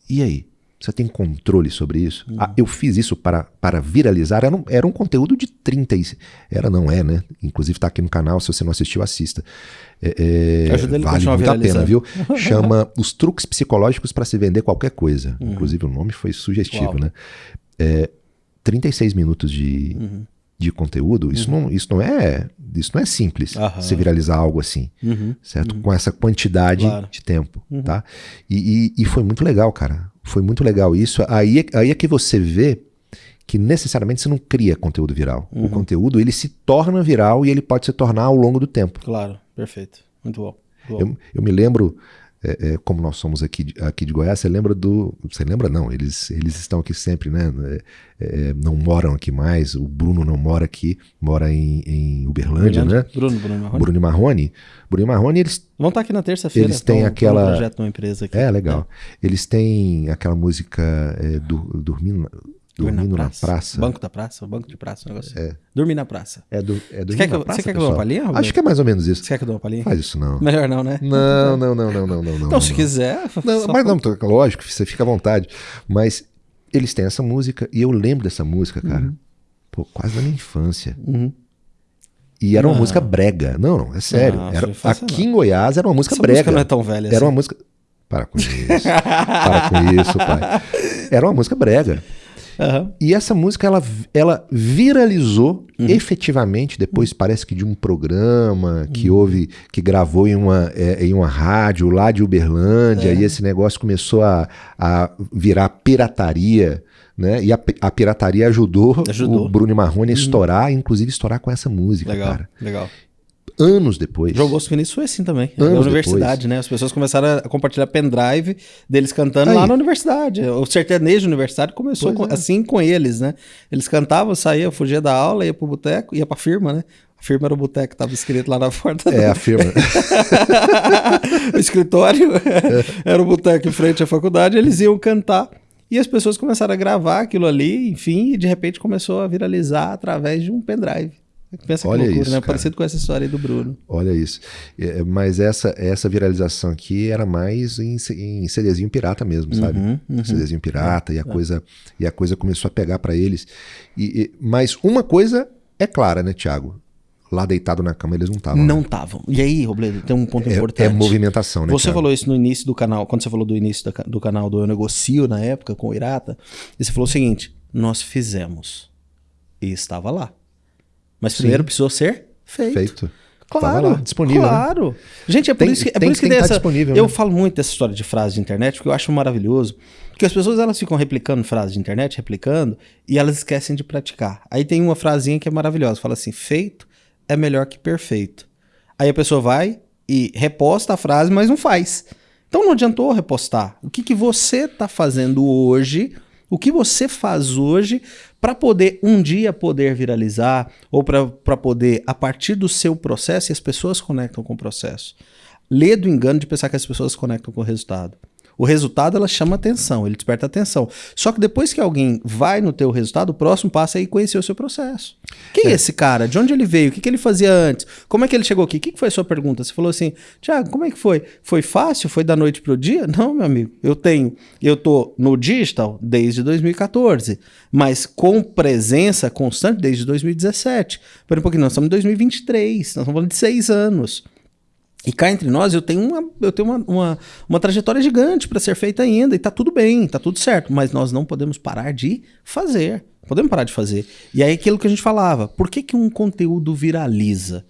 E aí? Você tem controle sobre isso? Ah, eu fiz isso para, para viralizar. Era um, era um conteúdo de 30 e... Era, não é, né? Inclusive está aqui no canal. Se você não assistiu, assista. É, é, Ajuda ele a vale muito a pena, viu? Chama Os Truques Psicológicos para se vender qualquer coisa. Inclusive o nome foi sugestivo, Uau. né? É, 36 minutos de, Uhum. De conteúdo. Isso, não, isso, não é, isso não é simples, Aham. se viralizar algo assim Uhum. certo? Com essa quantidade Claro. de tempo, tá? E, e- e foi muito legal, cara. Foi muito legal isso. Aí, é- aí é que você vê que necessariamente você não cria conteúdo viral. O conteúdo ele se torna viral e ele pode se tornar ao longo do tempo. Claro, perfeito. Muito bom. Muito bom. Eu, eu me lembro, é, é, como nós somos aqui, de- aqui de Goiás, você lembra do. Você lembra? Não, eles, eles estão aqui sempre, né? É, é, não moram aqui mais. O Bruno não mora aqui, mora em, em Uberlândia, né? Bruno, Bruno Marrone. Bruno Marrone. Bruno Marrone, eles Vão estar aqui na terça-feira. Eles têm com- com aquela- Um projeto numa empresa aqui. É, legal. Eles têm aquela música é, do, dormindo, dormindo na praça. Banco da praça, banco de praça, um negócio. assim. Dormir na praça. É, do, é Você dormir quer que na praça, você quer que eu dê uma palhinha, Roberto? Acho que é mais ou menos isso. Você quer que eu dê uma palhinha? Faz isso não. Melhor não, né? Não, não, não, não, não, não, não. Então, se não. quiser. Não, mas não, lógico, você fica à vontade. Mas eles têm essa música e eu lembro dessa música, cara. Pô, quase da minha infância. Uhum. E era uma Não. música brega. Não, não, é sério. Não, Era, sua infância aqui em Goiás era uma música Essa brega. música não é tão velha Era assim. uma música. Para com isso. Para com isso, pai. Era uma música brega. Aham. E essa música, ela, ela viralizou Uhum. efetivamente depois, parece que de um programa que Uhum. houve, que gravou em uma, é, em uma rádio lá de Uberlândia, É. e esse negócio começou a, a virar pirataria, né? E a, a pirataria ajudou, Ajudou. Uhum. o Bruno Marrone a estourar, inclusive estourar com essa música, Legal, cara. legal. Anos depois. João Bosco Vinícius foi assim também. Anos na universidade, né? As pessoas começaram a compartilhar pendrive deles cantando Aí. lá na universidade. O sertanejo universitário começou com- é. assim com eles, né? Eles cantavam, saíam, fugia da aula, ia pro boteco, ia pra firma, né? A firma era o boteco, tava escrito lá na porta. É, a firma. o escritório era o boteco em frente à faculdade, eles iam cantar E as pessoas começaram a gravar aquilo ali, enfim, e de repente começou a viralizar através de um pendrive. Pensa Olha que loucura, isso, né? cara. Parecido com essa história aí do Bruno. Olha isso. É, mas essa, essa viralização aqui era mais em, em CDzinho pirata mesmo, sabe? Uhum, uhum. CDzinho pirata, e, a coisa, e a coisa começou a pegar pra eles. E, e- mas uma coisa é clara, né, Thiago? Lá deitado na cama eles não estavam. Não estavam. E aí, Robledo, tem um ponto É, importante. é movimentação, né? Você Thiago? falou isso no início do canal, quando você falou do início da do canal do Eu Negocio na época com o Irata, e você falou o seguinte: nós fizemos. E estava lá. Mas primeiro precisou ser feito. Feito. Claro, lá, disponível, né? Claro. Gente, é por Tem- isso que, é tem- por isso que tem tá essa- Eu né? falo muito dessa história de frase de internet, porque eu acho maravilhoso. Porque as pessoas elas ficam replicando frases de internet, replicando, e elas esquecem de praticar. Aí tem uma frasinha que é maravilhosa, fala assim: feito é melhor que perfeito. Aí a pessoa vai e reposta a frase, mas não faz. Então não adiantou repostar. O que, que você está fazendo hoje? O que você faz hoje para poder um dia poder viralizar ou para poder, a partir do seu processo, e as pessoas conectam com o processo. Lê do engano de pensar que as pessoas conectam com o resultado. O resultado ela chama atenção, ele desperta atenção. Só que depois que alguém vai no teu resultado, o próximo passo é ir conhecer o seu processo. Quem é, esse cara? De onde ele veio? O que, que ele fazia antes? Como é que ele chegou aqui? O que, que foi a sua pergunta? Você falou assim, Tiago, como é que foi? Foi fácil? Foi da noite pro dia? Não, meu amigo. Eu tenho, eu tô no digital desde 2014, mas com presença constante desde 2017. Pera um pouquinho, nós estamos em 2023, nós estamos falando de seis anos. E cá entre nós, eu tenho uma, eu tenho uma, uma, uma trajetória gigante para ser feita ainda, e tá tudo bem, tá tudo certo, mas nós não podemos parar de fazer. Podemos parar de fazer. E aí aquilo que a gente falava, por que, que um conteúdo viraliza?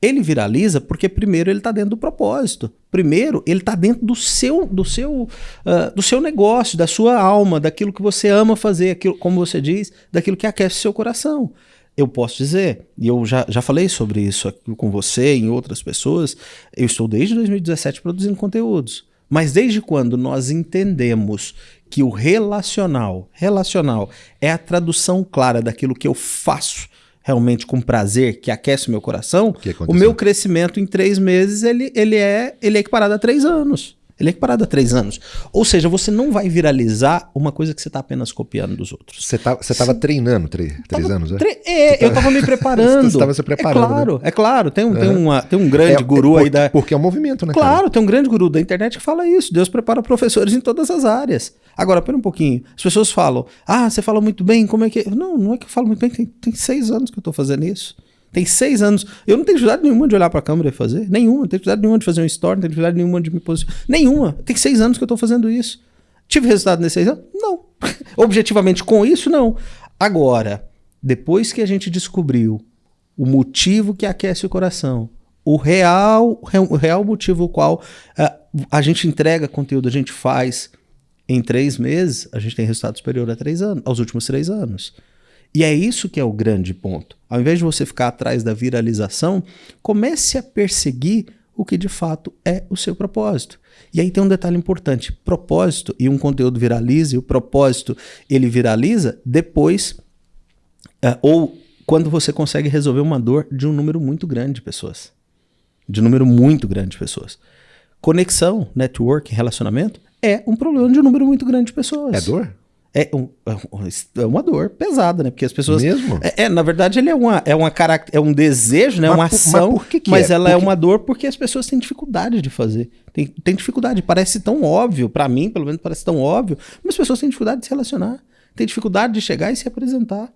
Ele viraliza porque primeiro ele está dentro do propósito. Primeiro, ele está dentro do seu, do seu, ah, do seu negócio, da sua alma, daquilo que você ama fazer, aquilo, como você diz, daquilo que aquece seu coração. Eu posso dizer, e eu já, já falei sobre isso aqui com você e em outras pessoas, eu estou desde 2017 produzindo conteúdos. Mas desde quando nós entendemos que o relacional, relacional é a tradução clara daquilo que eu faço realmente com prazer, que aquece o meu coração, o meu crescimento em três meses ele, ele, é, ele é equiparado a três anos. Ele é equiparado a três anos. Ou seja, você não vai viralizar uma coisa que você está apenas copiando dos outros. Você tá, você tava treinando três, três Tava anos, né? tre- É, eu tava me preparando. Você tava se preparando, É claro, é claro. Tem um, tem uma, tem um grande É, guru por- aí da. Porque é um movimento, né? cara? Claro, tem um grande guru da internet que fala isso. Deus prepara professores em todas as áreas. Agora, pera um pouquinho. As pessoas falam, ah, você fala muito bem, como é que. é?" Não, não é que eu falo muito bem, tem, tem seis anos que eu tô fazendo isso. Tem seis anos. Eu não tenho dificuldade nenhuma de olhar pra câmera e fazer. Nenhuma. Não tenho dificuldade nenhuma de fazer um story, não tenho dificuldade nenhuma de me posicionar. Nenhuma. Tem seis anos que eu tô fazendo isso. Tive resultado nesses seis anos? Não. Objetivamente com isso, não. Agora, depois que a gente descobriu o motivo que aquece o coração, o real, o real motivo o qual ah, a gente entrega conteúdo, a gente faz em três meses, a gente tem resultado superior a três anos, aos últimos três anos. E é isso que é o grande ponto. Ao invés de você ficar atrás da viralização, comece a perseguir o que de fato é o seu propósito. E aí tem um detalhe importante: propósito e um conteúdo viraliza, e o propósito ele viraliza depois é, ou quando você consegue resolver uma dor de um número muito grande de pessoas. De um número muito grande de pessoas. Conexão, network, relacionamento é um problema de um número muito grande de pessoas. É dor? É, um- é um- é uma dor pesada, né? Porque as pessoas. Mesmo? É, é, na verdade, ele é, uma, é, uma carac- é um desejo, né? Mas uma por- mas ação. por que que mas é? ela é Porque- uma dor porque as pessoas têm dificuldade de fazer. Tem, tem dificuldade. Parece tão óbvio, pra mim, pelo menos, parece tão óbvio, mas as pessoas têm dificuldade de se relacionar. Tem dificuldade de chegar e se apresentar.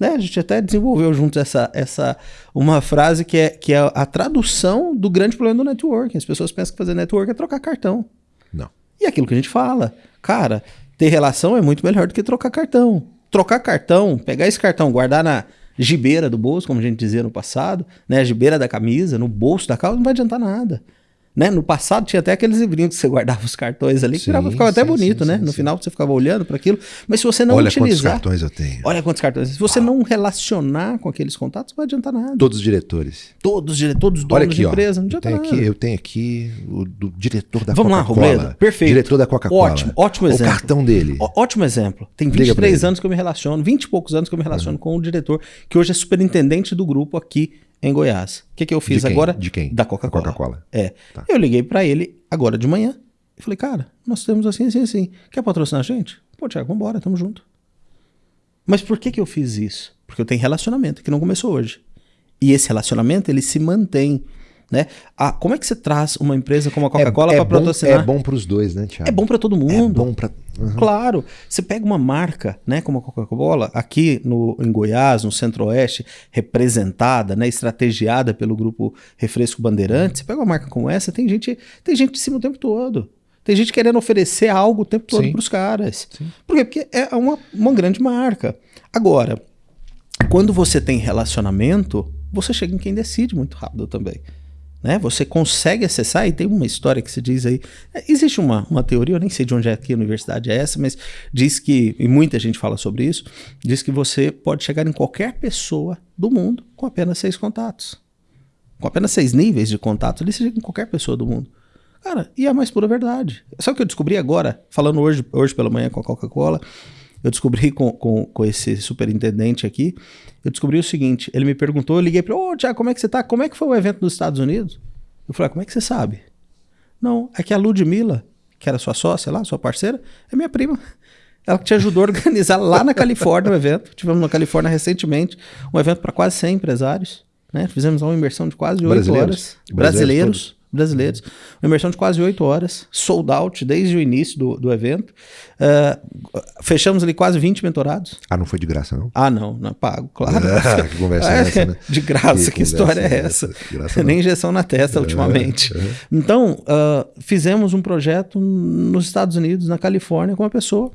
Né? A gente até desenvolveu juntos essa, essa uma frase que é, que é a tradução do grande problema do networking. As pessoas pensam que fazer network é trocar cartão. Não. E é aquilo que a gente fala, cara, ter relação é muito melhor do que trocar cartão. Trocar cartão, pegar esse cartão, guardar na gibeira do bolso, como a gente dizia no passado, né, a gibeira da camisa, no bolso da calça, não vai adiantar nada. Né? No passado tinha até aqueles livrinhos que você guardava os cartões ali, que Sim, ficava até sim, bonito, sim, né? no final você ficava olhando para aquilo, mas se você não Olha quantos utilizar, cartões eu tenho. olha quantos cartões, se você não relacionar com aqueles contatos, não vai adiantar nada. Todos os diretores. Todos, os dire- todos os Olha donos aqui, de ó. empresa, não eu, adianta tenho nada. aqui, eu tenho aqui o do diretor da Vamos lá, Coca-Cola. Robledo. Perfeito. Diretor da Coca-Cola. Ótimo, ótimo O exemplo. cartão dele. Ó- Ótimo exemplo. Tem Liga pra 23 ele. anos que eu me relaciono, 20 e poucos anos que eu me relaciono com o diretor, que hoje é superintendente do grupo aqui em Goiás. O que, que eu fiz De agora? De quem? Da Coca-Cola. Coca-Cola. É. Tá. Eu liguei pra ele agora de manhã e falei, cara, nós temos assim, assim, assim. Quer patrocinar a gente? Pô, Tiago, vambora, tamo junto. Mas por que, que eu fiz isso? Porque eu tenho relacionamento que não começou hoje. E esse relacionamento, ele se mantém. Né? Ah, como é que você traz uma empresa como a Coca-Cola é, é para patrocinar? É bom para os dois, né, Thiago? É bom para todo mundo. É bom para uhum. Claro. Você pega uma marca, né, como a Coca-Cola, aqui no, em Goiás, no Centro-Oeste, representada, né, estrategiada pelo grupo Refresco Bandeirantes. Você pega uma marca como essa, tem gente, tem gente de cima o tempo todo. Tem gente querendo oferecer algo o tempo todo para os caras. Sim. Por quê? Porque é uma, uma grande marca. Agora, quando você tem relacionamento, você chega em quem decide muito rápido também. Né? Você consegue acessar, e tem uma história que se diz aí. É, existe uma, uma teoria, eu nem sei de onde é que a universidade é essa, mas diz que, e muita gente fala sobre isso, diz que você pode chegar em qualquer pessoa do mundo com apenas seis contatos. Com apenas seis níveis de contato, ele chega em qualquer pessoa do mundo. Cara, e é a mais pura verdade. O que eu descobri agora, falando hoje, hoje pela manhã com a Coca-Cola? Eu descobri com, com, com esse superintendente aqui, eu descobri o seguinte, ele me perguntou, eu liguei para ele, ô Tiago, como é que você tá? Como é que foi o evento dos Estados Unidos? Eu falei, ah, como é que você sabe? Não, é que a Ludmilla, que era sua sócia lá, sua parceira, é minha prima. Ela que te ajudou a organizar lá na Califórnia o evento. Tivemos na Califórnia recentemente um evento para quase 100 empresários. Né? Fizemos uma imersão de quase 8 brasileiros. horas. Brasileiros. brasileiros brasileiros. Uma imersão de quase oito horas, sold out desde o início do, do evento. Uh, fechamos ali quase 20 mentorados. Ah, não foi de graça, não? Ah, não, não é pago, claro. Ah, que conversa é essa, né? De graça, que, que história é essa? essa? Nem injeção na testa ultimamente. É, é. Então, uh, fizemos um projeto nos Estados Unidos, na Califórnia, com uma pessoa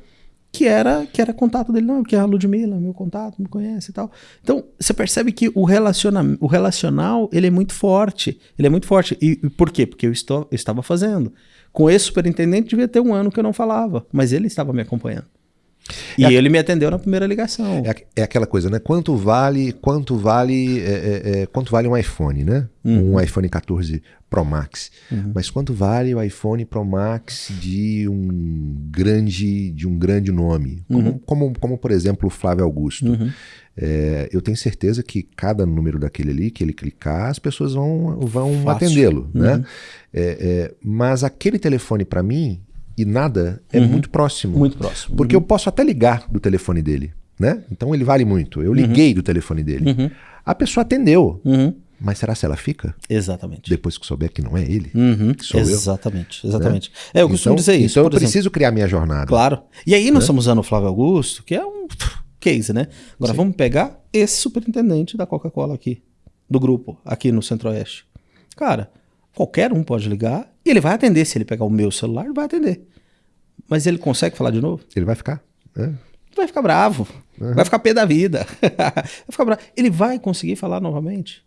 que era que era contato dele, não, que é a Ludmilla, meu contato, me conhece e tal. Então, você percebe que o, relaciona, o relacional, ele é muito forte, ele é muito forte. E, e por quê? Porque eu, estou, eu estava fazendo. Com esse superintendente, devia ter um ano que eu não falava, mas ele estava me acompanhando. E é ele me atendeu na primeira ligação. É, é, aquela coisa, né? Quanto vale, quanto vale, é, é, é quanto vale um iPhone, né? Uhum. Um iPhone 14 Pro Max. Uhum. Mas quanto vale o iPhone Pro Max de um grande, de um grande nome, como, uhum. como, como por exemplo o Flávio Augusto? Uhum. É, eu tenho certeza que cada número daquele ali que ele clicar, as pessoas vão, vão atendê-lo, né? Uhum. É, mas aquele telefone para mim e nada é uhum. muito próximo. Muito próximo. Porque uhum. eu posso até ligar do telefone dele, né? Então ele vale muito. Eu liguei do telefone dele. A pessoa atendeu. Uhum. Mas será se ela fica? Exatamente. Depois que souber que não é ele? Uhum. Que sou exatamente, eu. exatamente. Né? É, eu costumo então, dizer isso. Então eu preciso exemplo. criar minha jornada. Claro. E aí nós né? estamos usando o Flávio Augusto, que é um case, né? Agora Sim. vamos pegar esse superintendente da Coca-Cola aqui, do grupo, aqui no Centro-Oeste. Cara, qualquer um pode ligar e ele vai atender. Se ele pegar o meu celular, ele vai atender. Mas ele consegue falar de novo? Ele vai ficar. É. Vai ficar bravo. Uhum. Vai ficar pé da vida. vai ficar bravo. Ele vai conseguir falar novamente.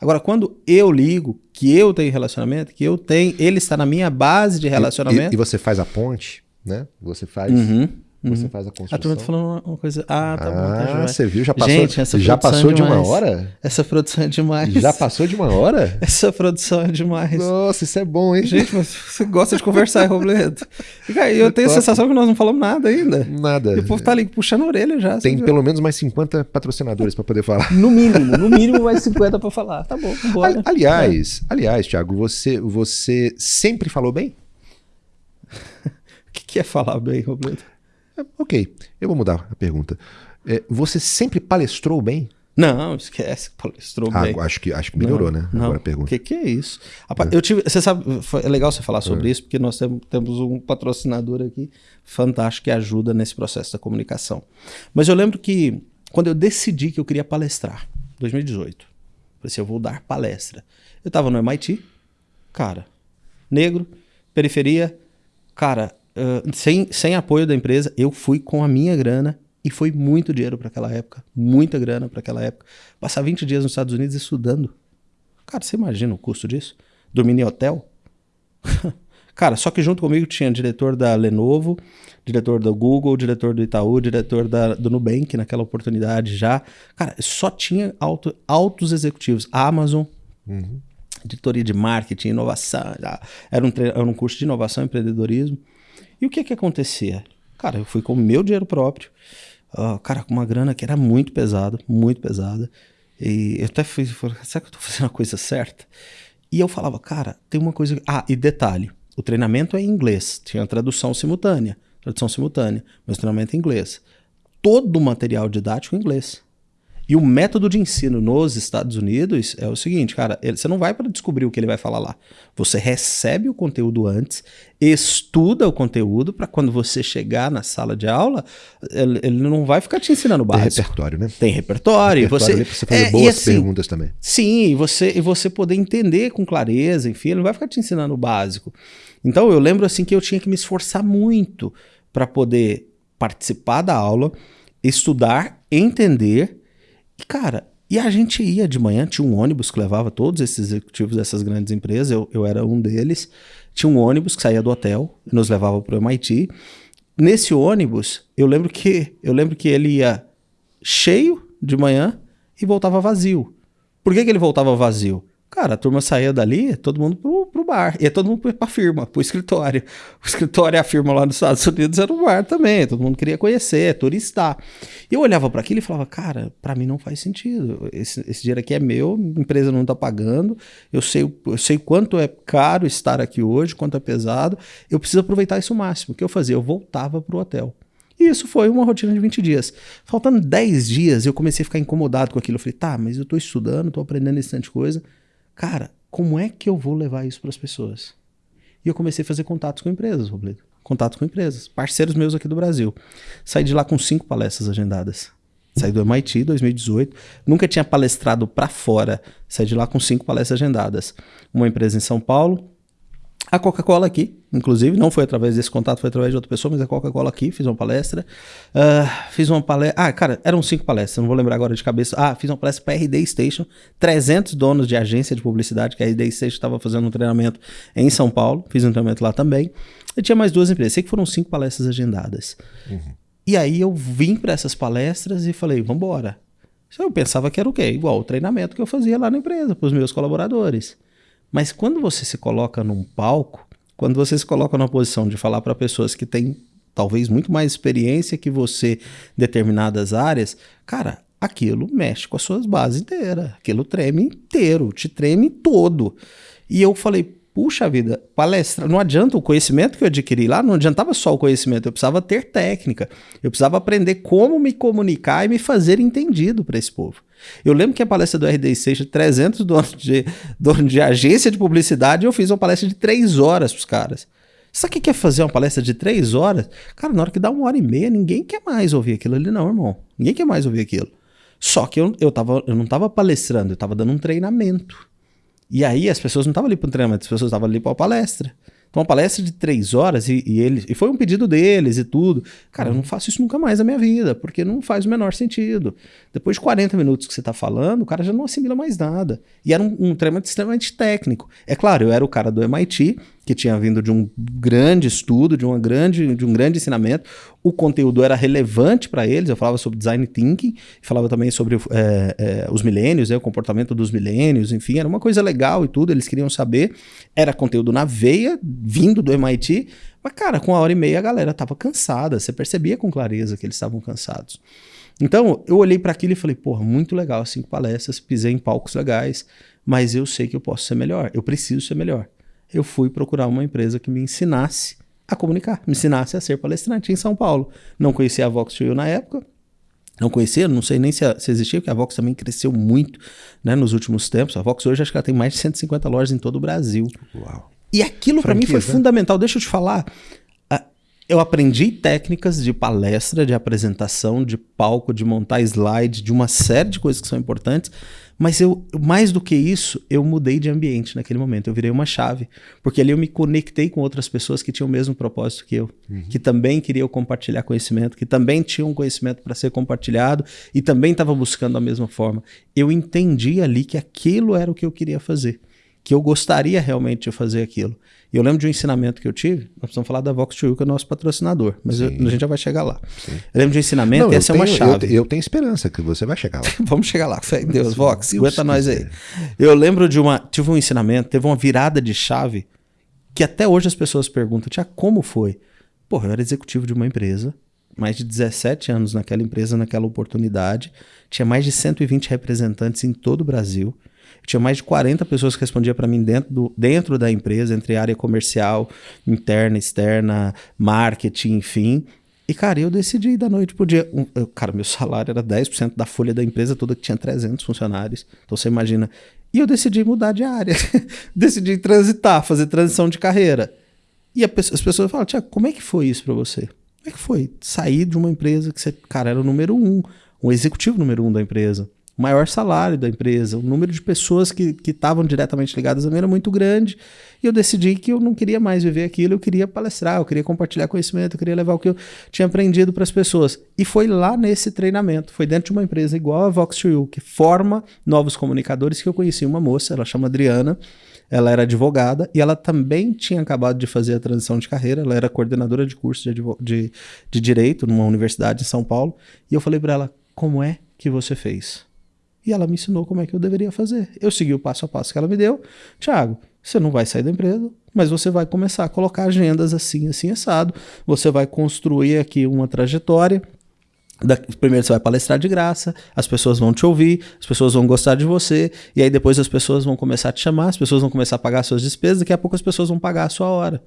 Agora, quando eu ligo, que eu tenho relacionamento, que eu tenho, ele está na minha base de relacionamento. E, e, e você faz a ponte, né? Você faz. Uhum. Você uhum. faz a construção. A turma tá falando uma coisa. Ah, tá ah, bom. Tá ah, você viu? Já passou, Gente, essa já passou é de uma hora? Essa produção é demais. Já passou de uma hora? Essa produção é demais. Nossa, isso é bom, hein? Gente, mas você gosta de conversar, Robledo. E eu tenho a sensação que nós não falamos nada ainda. Nada. E o povo tá ali puxando a orelha já. Tem pelo menos mais 50 patrocinadores para poder falar. No mínimo, no mínimo mais 50 para falar. Tá bom, bora. Aliás, é. aliás, Thiago, você, você sempre falou bem? o que, que é falar bem, Robledo? É, ok, eu vou mudar a pergunta. É, você sempre palestrou bem? Não, esquece, palestrou ah, bem. Acho que, acho que melhorou, não, né? Não. Agora a pergunta. O que, que é isso? É. Eu tive, você sabe, foi, é legal você falar sobre é. isso, porque nós temos, temos um patrocinador aqui fantástico que ajuda nesse processo da comunicação. Mas eu lembro que quando eu decidi que eu queria palestrar, 2018, falei assim, eu vou dar palestra. Eu estava no MIT, cara, negro, periferia, cara, uh, sem, sem apoio da empresa, eu fui com a minha grana e foi muito dinheiro para aquela época, muita grana para aquela época. Passar 20 dias nos Estados Unidos estudando. Cara, você imagina o custo disso? Dormir em hotel? Cara, só que junto comigo tinha diretor da Lenovo, diretor do Google, diretor do Itaú, diretor da, do Nubank naquela oportunidade já. Cara, só tinha alto, altos executivos. Amazon, uhum. editoria de marketing, inovação. Era um, era um curso de inovação e empreendedorismo. E o que que acontecia? Cara, eu fui com o meu dinheiro próprio, uh, cara, com uma grana que era muito pesada, muito pesada. E eu até fiz, será que eu tô fazendo a coisa certa? E eu falava, cara, tem uma coisa. Ah, e detalhe: o treinamento é em inglês, tinha tradução simultânea. tradução simultânea, mas treinamento em inglês. Todo o material didático em inglês. E o método de ensino nos Estados Unidos é o seguinte, cara, ele, você não vai para descobrir o que ele vai falar lá. Você recebe o conteúdo antes, estuda o conteúdo para quando você chegar na sala de aula, ele, ele, não vai ficar te ensinando básico. Tem repertório, né? Tem repertório. repertório você, você fazer é, boas assim, perguntas também. Sim, e você, e você poder entender com clareza, enfim, ele não vai ficar te ensinando o básico. Então eu lembro assim que eu tinha que me esforçar muito para poder participar da aula, estudar, entender e, cara, e a gente ia de manhã, tinha um ônibus que levava todos esses executivos dessas grandes empresas, eu, eu era um deles. Tinha um ônibus que saía do hotel e nos levava para o MIT. Nesse ônibus, eu lembro que eu lembro que ele ia cheio de manhã e voltava vazio. Por que, que ele voltava vazio? Cara, a turma saía dali, todo mundo pro, pro bar. Ia todo mundo pra firma, pro escritório. O escritório e a firma lá nos Estados Unidos era um bar também. Todo mundo queria conhecer, turistar. E eu olhava para aquilo e falava, cara, para mim não faz sentido. Esse, esse dinheiro aqui é meu, a empresa não tá pagando. Eu sei, eu sei quanto é caro estar aqui hoje, quanto é pesado. Eu preciso aproveitar isso o máximo. O que eu fazia? Eu voltava pro hotel. E isso foi uma rotina de 20 dias. Faltando 10 dias, eu comecei a ficar incomodado com aquilo. Eu falei, tá, mas eu tô estudando, tô aprendendo esse tanto de coisa cara, como é que eu vou levar isso para as pessoas? E eu comecei a fazer contatos com empresas, Robledo. Contatos com empresas, parceiros meus aqui do Brasil. Saí de lá com cinco palestras agendadas. Saí do MIT 2018, nunca tinha palestrado para fora. Saí de lá com cinco palestras agendadas. Uma empresa em São Paulo, a Coca-Cola aqui, inclusive, não foi através desse contato, foi através de outra pessoa, mas a Coca-Cola aqui, fiz uma palestra. Uh, fiz uma palestra. Ah, cara, eram cinco palestras, não vou lembrar agora de cabeça. Ah, fiz uma palestra para RD Station, 300 donos de agência de publicidade, que a RD Station estava fazendo um treinamento em São Paulo, fiz um treinamento lá também. E tinha mais duas empresas, sei que foram cinco palestras agendadas. Uhum. E aí eu vim para essas palestras e falei, vamos embora. Eu pensava que era o quê? Igual o treinamento que eu fazia lá na empresa, para os meus colaboradores. Mas quando você se coloca num palco, quando você se coloca numa posição de falar para pessoas que têm talvez muito mais experiência que você em determinadas áreas, cara, aquilo mexe com as suas bases inteiras. Aquilo treme inteiro, te treme todo. E eu falei, puxa vida, palestra, não adianta o conhecimento que eu adquiri lá, não adiantava só o conhecimento, eu precisava ter técnica, eu precisava aprender como me comunicar e me fazer entendido para esse povo. Eu lembro que a palestra do RD Seixas, 300 donos de, de agência de publicidade, eu fiz uma palestra de 3 horas para os caras. Sabe o que é fazer uma palestra de 3 horas? Cara, na hora que dá uma hora e meia, ninguém quer mais ouvir aquilo ali, não, irmão. Ninguém quer mais ouvir aquilo. Só que eu, eu, tava, eu não estava palestrando, eu estava dando um treinamento. E aí as pessoas não estavam ali para um treinamento, as pessoas estavam ali para uma palestra. Então, uma palestra de três horas e, e, eles, e foi um pedido deles e tudo. Cara, eu não faço isso nunca mais na minha vida, porque não faz o menor sentido. Depois de 40 minutos que você está falando, o cara já não assimila mais nada. E era um, um treinamento extremamente técnico. É claro, eu era o cara do MIT, que tinha vindo de um grande estudo, de, uma grande, de um grande ensinamento. O conteúdo era relevante para eles. Eu falava sobre design thinking, falava também sobre é, é, os milênios, né, o comportamento dos milênios, enfim, era uma coisa legal e tudo. Eles queriam saber. Era conteúdo na veia, vindo do MIT. Mas, cara, com uma hora e meia a galera estava cansada. Você percebia com clareza que eles estavam cansados. Então, eu olhei para aquilo e falei, porra, muito legal, cinco palestras, pisei em palcos legais, mas eu sei que eu posso ser melhor, eu preciso ser melhor eu fui procurar uma empresa que me ensinasse a comunicar, me ensinasse a ser palestrante em São Paulo. Não conhecia a Vox Studio na época, não conhecia, não sei nem se, se, existia, porque a Vox também cresceu muito né, nos últimos tempos. A Vox hoje acho que ela tem mais de 150 lojas em todo o Brasil. Uau. E aquilo para mim foi fundamental. Deixa eu te falar. Eu aprendi técnicas de palestra, de apresentação, de palco, de montar slide, de uma série de coisas que são importantes mas eu, mais do que isso, eu mudei de ambiente naquele momento. Eu virei uma chave. Porque ali eu me conectei com outras pessoas que tinham o mesmo propósito que eu. Uhum. Que também queriam compartilhar conhecimento, que também tinham conhecimento para ser compartilhado e também estavam buscando a mesma forma. Eu entendi ali que aquilo era o que eu queria fazer. Que eu gostaria realmente de fazer aquilo. E eu lembro de um ensinamento que eu tive, nós precisamos falar da Vox que é o nosso patrocinador, mas eu, a gente já vai chegar lá. Sim. Eu lembro de um ensinamento Não, e essa tenho, é uma chave. Eu, eu, tenho esperança que você vai chegar lá. Vamos chegar lá, fé em Deus, Vox, Deus aguenta nós aí. Eu lembro de uma, tive um ensinamento, teve uma virada de chave que até hoje as pessoas perguntam, tia, como foi? Porra, eu era executivo de uma empresa, mais de 17 anos naquela empresa, naquela oportunidade, tinha mais de 120 representantes em todo o Brasil, Tinha mais de 40 pessoas que respondiam para mim dentro, do, dentro da empresa, entre área comercial, interna, externa, marketing, enfim. E, cara, eu decidi da noite pro dia. Um, eu, cara, meu salário era 10% da folha da empresa toda, que tinha 300 funcionários. Então você imagina. E eu decidi mudar de área. decidi transitar, fazer transição de carreira. E as pessoas falam, Tiago, como é que foi isso para você? Como é que foi sair de uma empresa que você, cara, era o número um, o executivo número um da empresa? Maior salário da empresa, o número de pessoas que estavam diretamente ligadas a mim era muito grande, e eu decidi que eu não queria mais viver aquilo, eu queria palestrar, eu queria compartilhar conhecimento, eu queria levar o que eu tinha aprendido para as pessoas. E foi lá nesse treinamento, foi dentro de uma empresa igual a Vox2U, que forma novos comunicadores, que eu conheci uma moça, ela chama Adriana, ela era advogada e ela também tinha acabado de fazer a transição de carreira. Ela era coordenadora de curso de, de, de direito numa universidade em São Paulo. E eu falei para ela: como é que você fez? E ela me ensinou como é que eu deveria fazer. Eu segui o passo a passo que ela me deu. Tiago, você não vai sair da empresa, mas você vai começar a colocar agendas assim, assim, assado. Você vai construir aqui uma trajetória. Da, primeiro você vai palestrar de graça, as pessoas vão te ouvir, as pessoas vão gostar de você, e aí depois as pessoas vão começar a te chamar, as pessoas vão começar a pagar suas despesas, daqui a pouco as pessoas vão pagar a sua hora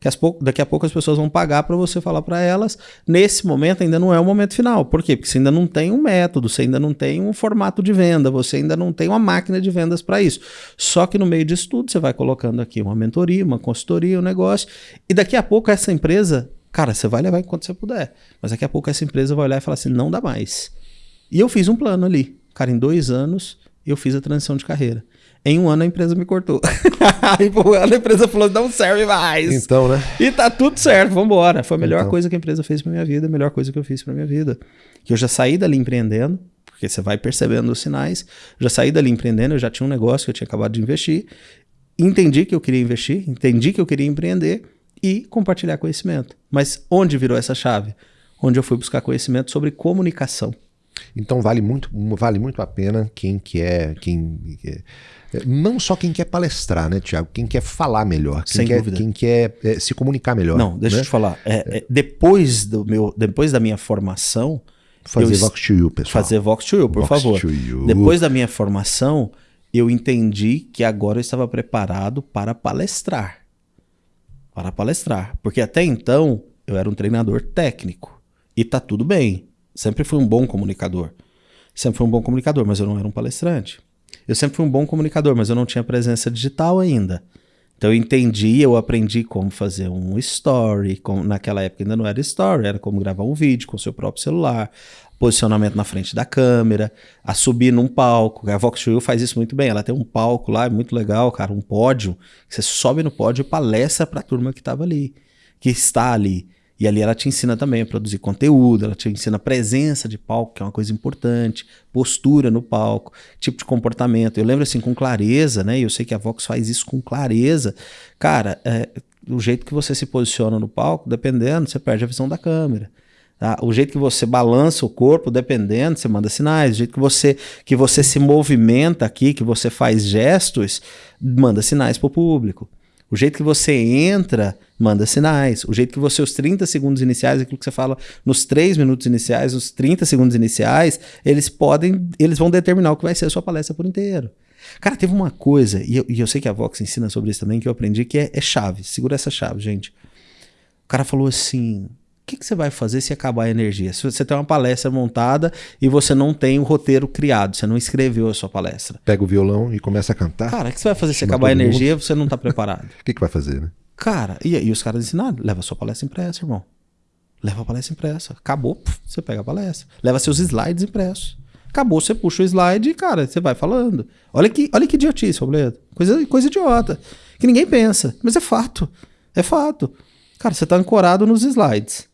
que daqui a pouco as pessoas vão pagar para você falar para elas. Nesse momento ainda não é o momento final. Por quê? Porque você ainda não tem um método, você ainda não tem um formato de venda, você ainda não tem uma máquina de vendas para isso. Só que no meio disso tudo você vai colocando aqui uma mentoria, uma consultoria, um negócio, e daqui a pouco essa empresa, cara, você vai levar enquanto você puder, mas daqui a pouco essa empresa vai olhar e falar assim: não dá mais. E eu fiz um plano ali. Cara, em dois anos eu fiz a transição de carreira. Em um ano a empresa me cortou. Aí um ano a empresa falou: não serve mais. Então, né? E tá tudo certo, vambora. Foi a melhor então. coisa que a empresa fez pra minha vida, a melhor coisa que eu fiz pra minha vida. Que eu já saí dali empreendendo, porque você vai percebendo os sinais. Já saí dali empreendendo, eu já tinha um negócio que eu tinha acabado de investir. Entendi que eu queria investir, entendi que eu queria empreender e compartilhar conhecimento. Mas onde virou essa chave? Onde eu fui buscar conhecimento sobre comunicação. Então vale muito, vale muito a pena quem quer, quem não só quem quer palestrar, né, Tiago? Quem quer falar melhor, quem Sem quer, dúvida. quem quer é, se comunicar melhor. Não, deixa né? eu te falar. É, é, depois, do meu, depois da minha formação. Fazer eu, Vox to You, pessoal. Fazer Vox to You, por Vox favor. You. Depois da minha formação, eu entendi que agora eu estava preparado para palestrar. Para palestrar. Porque até então eu era um treinador técnico. E tá tudo bem. Sempre fui um bom comunicador. Sempre fui um bom comunicador, mas eu não era um palestrante. Eu sempre fui um bom comunicador, mas eu não tinha presença digital ainda. Então eu entendi, eu aprendi como fazer um story, como, naquela época ainda não era story, era como gravar um vídeo com o seu próprio celular, posicionamento na frente da câmera, a subir num palco. A Vox faz isso muito bem, ela tem um palco lá, é muito legal, cara, um pódio. Você sobe no pódio e palestra para a turma que estava ali, que está ali. E ali ela te ensina também a produzir conteúdo, ela te ensina presença de palco, que é uma coisa importante, postura no palco, tipo de comportamento. Eu lembro assim com clareza, né? E eu sei que a Vox faz isso com clareza. Cara, é, o jeito que você se posiciona no palco, dependendo, você perde a visão da câmera. Tá? O jeito que você balança o corpo, dependendo, você manda sinais. O jeito que você, que você se movimenta aqui, que você faz gestos, manda sinais para o público. O jeito que você entra, manda sinais. O jeito que você, os 30 segundos iniciais, aquilo que você fala nos 3 minutos iniciais, os 30 segundos iniciais, eles podem, eles vão determinar o que vai ser a sua palestra por inteiro. Cara, teve uma coisa, e eu, e eu sei que a Vox ensina sobre isso também, que eu aprendi, que é, é chave. Segura essa chave, gente. O cara falou assim: que, que você vai fazer se acabar a energia? Se você tem uma palestra montada e você não tem o roteiro criado, você não escreveu a sua palestra. Pega o violão e começa a cantar. Cara, o que você vai fazer se acabar a energia e você não está preparado? O que, que vai fazer, né? Cara, e, e os caras ensinaram: leva a sua palestra impressa, irmão. Leva a palestra impressa. Acabou, puf, você pega a palestra. Leva seus slides impressos. Acabou, você puxa o slide e, cara, você vai falando. Olha que, olha que idiotice, Robledo. Coisa, coisa idiota. Que ninguém pensa. Mas é fato. É fato. Cara, você está ancorado nos slides.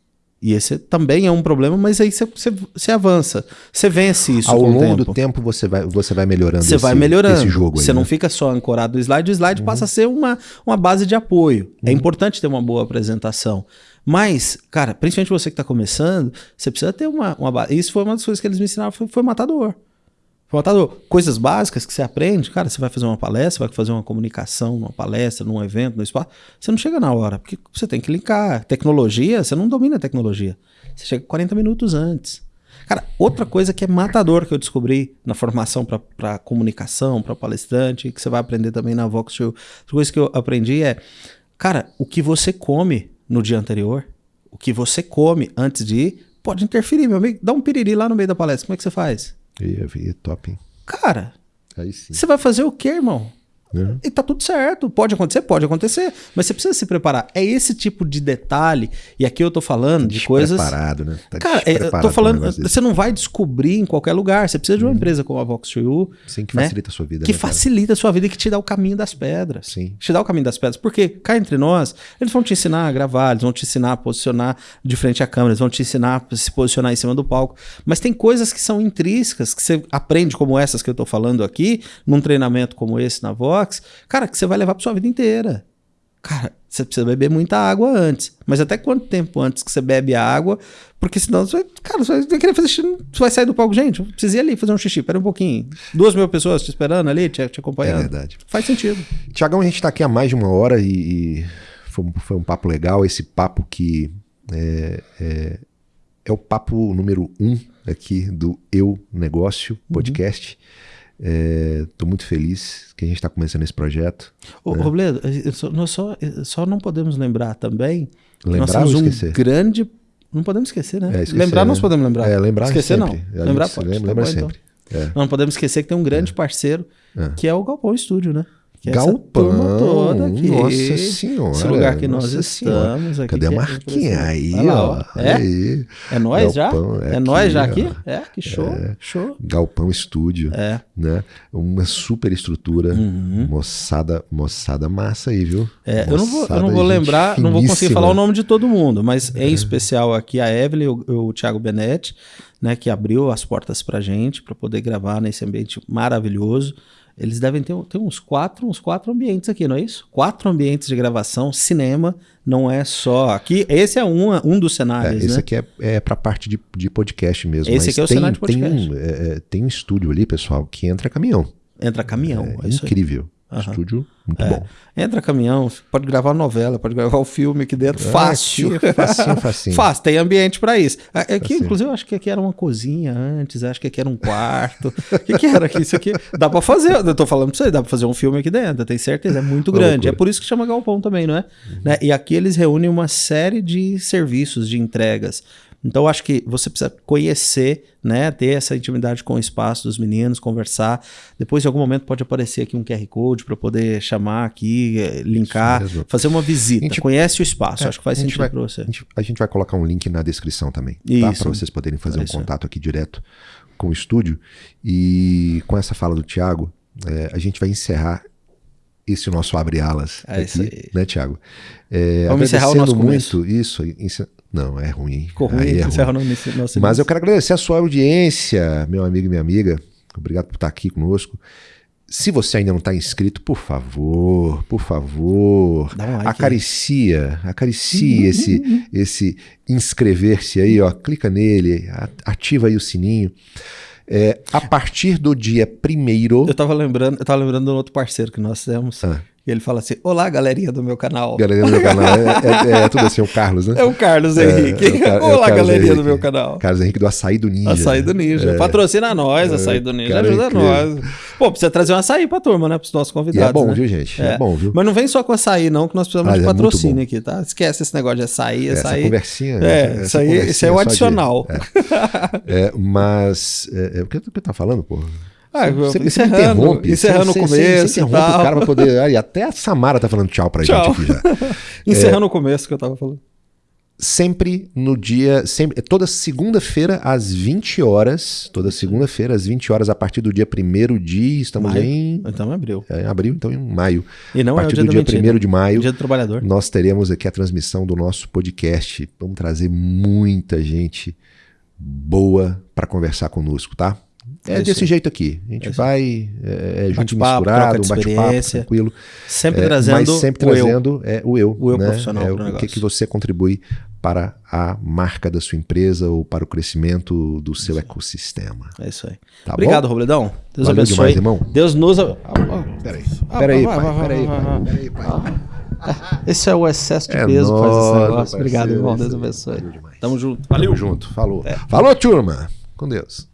E esse também é um problema, mas aí você, você, você avança. Você vence isso. Ao longo tempo. do tempo você vai, você vai melhorando Você vai melhorando. esse jogo. Você aí, não né? fica só ancorado no slide, o slide uhum. passa a ser uma, uma base de apoio. É uhum. É importante ter uma boa apresentação. Mas, cara, principalmente você que está começando, você precisa ter uma, uma base. Isso foi uma das coisas que eles me ensinaram, foi, foi matador. Faltado coisas básicas que você aprende, cara, você vai fazer uma palestra, vai fazer uma comunicação, uma palestra, num evento, no espaço, você não chega na hora, porque você tem que linkar. Tecnologia, você não domina a tecnologia. Você chega 40 minutos antes. Cara, outra coisa que é matador que eu descobri na formação para comunicação, para palestrante, que você vai aprender também na Vox Show. Outra coisa que eu aprendi é, cara, o que você come no dia anterior, o que você come antes de ir, pode interferir, meu amigo. Dá um piriri lá no meio da palestra, como é que você faz? Ia, ia, top, hein? Cara, Aí sim. você vai fazer o quê, irmão? Né? E tá tudo certo. Pode acontecer? Pode acontecer. Mas você precisa se preparar. É esse tipo de detalhe. E aqui eu tô falando de coisas. Preparado, né? Tá Cara, é, eu tô falando. Você não vai descobrir em qualquer lugar. Você precisa de uma empresa como a Vox to You. Sim, que né? facilita a sua vida. Que né, facilita a sua vida e que te dá o caminho das pedras. Sim. Te dá o caminho das pedras. Porque cá entre nós, eles vão te ensinar a gravar, eles vão te ensinar a posicionar de frente à câmera, eles vão te ensinar a se posicionar em cima do palco. Mas tem coisas que são intrínsecas, que você aprende, como essas que eu tô falando aqui, num treinamento como esse na Vox, cara, que você vai levar pra sua vida inteira. Cara, você precisa beber muita água antes. Mas até quanto tempo antes que você bebe a água? Porque senão você vai, cara, você vai querer fazer xixi, você vai sair do palco. Gente, eu preciso ir ali fazer um xixi, pera um pouquinho. Duas mil pessoas te esperando ali, te, te É acompanhando. verdade. Faz sentido. Tiagão, a gente está aqui há mais de uma hora e, e foi, um, foi um papo legal. Esse papo que é, é, é o papo número um aqui do Eu Negócio podcast. Estou muito feliz que a gente está começando esse projeto. Ô, Robledo, eu só- nós só, só não podemos lembrar também. que nós Lembrar temos um grande. Não podemos esquecer, né? É, esquecer, lembrar, né? nós podemos lembrar. É, lembrar Esquecer, sempre. não. Lembrar pode. lembra- Tá lembra bom, então. sempre. É. Não podemos esquecer que tem um grande parceiro, É. que é o Galpão Estúdio, né? Que é Galpão, toda aqui. nossa senhora, Esse lugar que nós nossa senhora. estamos aqui. Cadê a que é marquinha aí, lá, ó? ó. É? aí. É nós já? É, é nós já aqui, aqui? É, que show. Show. Galpão Estúdio. É. né? Uma super estrutura, moçada, moçada massa aí, viu? Uhum. É, eu não vou, eu Moçada, não vou lembrar, não vou conseguir finíssima. falar o nome de todo mundo, mas em especial aqui a Evelyn e o, o Thiago Benetti, né, que abriu as portas pra gente para poder gravar nesse ambiente maravilhoso. Eles devem ter, ter uns quatro, uns quatro ambientes aqui, não é isso? Quatro ambientes de gravação, cinema, não é só aqui. Esse é um, um dos É, cenários, esse né? aqui é, é pra parte de, de podcast mesmo. Esse aqui é o tem, cenário de tem podcast. um, é, é, tem um estúdio ali, pessoal, que entra caminhão. Entra caminhão, é, É, incrível. Aham. Estúdio muito É. bom. Entra caminhão, pode gravar novela, pode gravar o filme aqui dentro, Ah, fácil. aqui é facinho, facinho. Fácil, tem ambiente pra isso. Aqui, Facinho. inclusive, eu acho que aqui era uma cozinha antes, acho que aqui era um quarto. O que, que era aqui? Isso aqui dá pra fazer, eu tô falando pra você, dá pra fazer um filme aqui dentro, eu tenho certeza, é muito Uma grande. É por isso que chama Galpão também, não é? Né? E aqui eles reúnem uma série de serviços, de entregas. Então, eu acho que você precisa conhecer, né? Ter essa intimidade com o espaço dos meninos, conversar. Depois, em algum momento, pode aparecer aqui um QR Code para poder chamar aqui, eh, linkar, fazer uma visita. A gente- Conhece o espaço, É, acho que faz sentido para você. A gente, a gente vai colocar um link na descrição também, tá? Para vocês poderem fazer um contato aqui direto com o estúdio. E com essa fala do Thiago, é, a gente vai encerrar esse nosso abre alas É isso aqui, aí. né, Thiago? É, Vamos encerrar o nosso começo. muito isso. Não, é ruim. Ficou ruim, Aí é ruim. encerra no início- nosso Mas eu quero agradecer a sua audiência, meu amigo e minha amiga. Obrigado por estar aqui conosco. Se você ainda não está inscrito, por favor, por favor, um like aí. acaricia, acaricie esse, esse inscrever-se aí, ó, clica nele, ativa aí o sininho. É, a partir do dia primeiro, Eu tava lembrando, eu tava lembrando de um outro parceiro que nós temos. Ah. E ele fala assim: Olá, galerinha do meu canal. galera do meu canal, é, é- é tudo assim, o Carlos, né? É o Carlos É, Henrique. é o Car- é o Olá, Carlos galerinha Henrique. do meu canal. Carlos Henrique do Açaí do Ninja. Açaí do Ninja. É. Patrocina nós, Açaí do Ninja. cara, Ajuda nós. Pô, precisa trazer um açaí pra turma, né? Pros nossos E convidados. é bom, né? viu, gente? É, bom, viu? Mas não vem só com açaí, não, que nós precisamos Ah, de é patrocínio aqui, tá? Esquece esse negócio de açaí, Essa açaí. conversinha. É, essa isso aí, isso é o de- adicional. É, mas. É, é, o que tu tá falando, pô? Ah, Você, você me interrompe. encerrando você, o você- começo Você interrompe o cara pra poder. Aí, até a Samara tá falando tchau pra Tchau. gente aqui já. Encerrando o começo que eu tava falando. Sempre no dia. Sempre, toda segunda-feira às 20 horas. Toda segunda-feira às 20 horas, a partir do dia 1 de. Estamos Maio. em. Então abriu. é, em abril, então em maio. E não a é o partir dia do dia mentira. 1 de maio. Dia do trabalhador. nós teremos aqui a transmissão do nosso podcast. Vamos trazer muita gente boa para conversar conosco, tá? É, É desse jeito aqui. A gente É vai é, é, junto e Bate-papo, misturado, um bate-papo tranquilo. Sempre É, trazendo mas sempre o eu. trazendo é, o eu. O eu né? profissional É, pro o que, negócio. que você contribui para a marca da sua empresa ou para o crescimento do seu ecossistema. É isso aí. Tá Obrigado, bom? Robledão. Deus Valeu abençoe. demais, irmão. Deus nos. Ah, peraí, vai, pai, peraí, pai, peraí, pai. Esse é o excesso de É peso que faz esse negócio. Obrigado, irmão. Deus abençoe. Valeu. Tamo junto. Tamo junto, falou. Falou, turma! com Deus.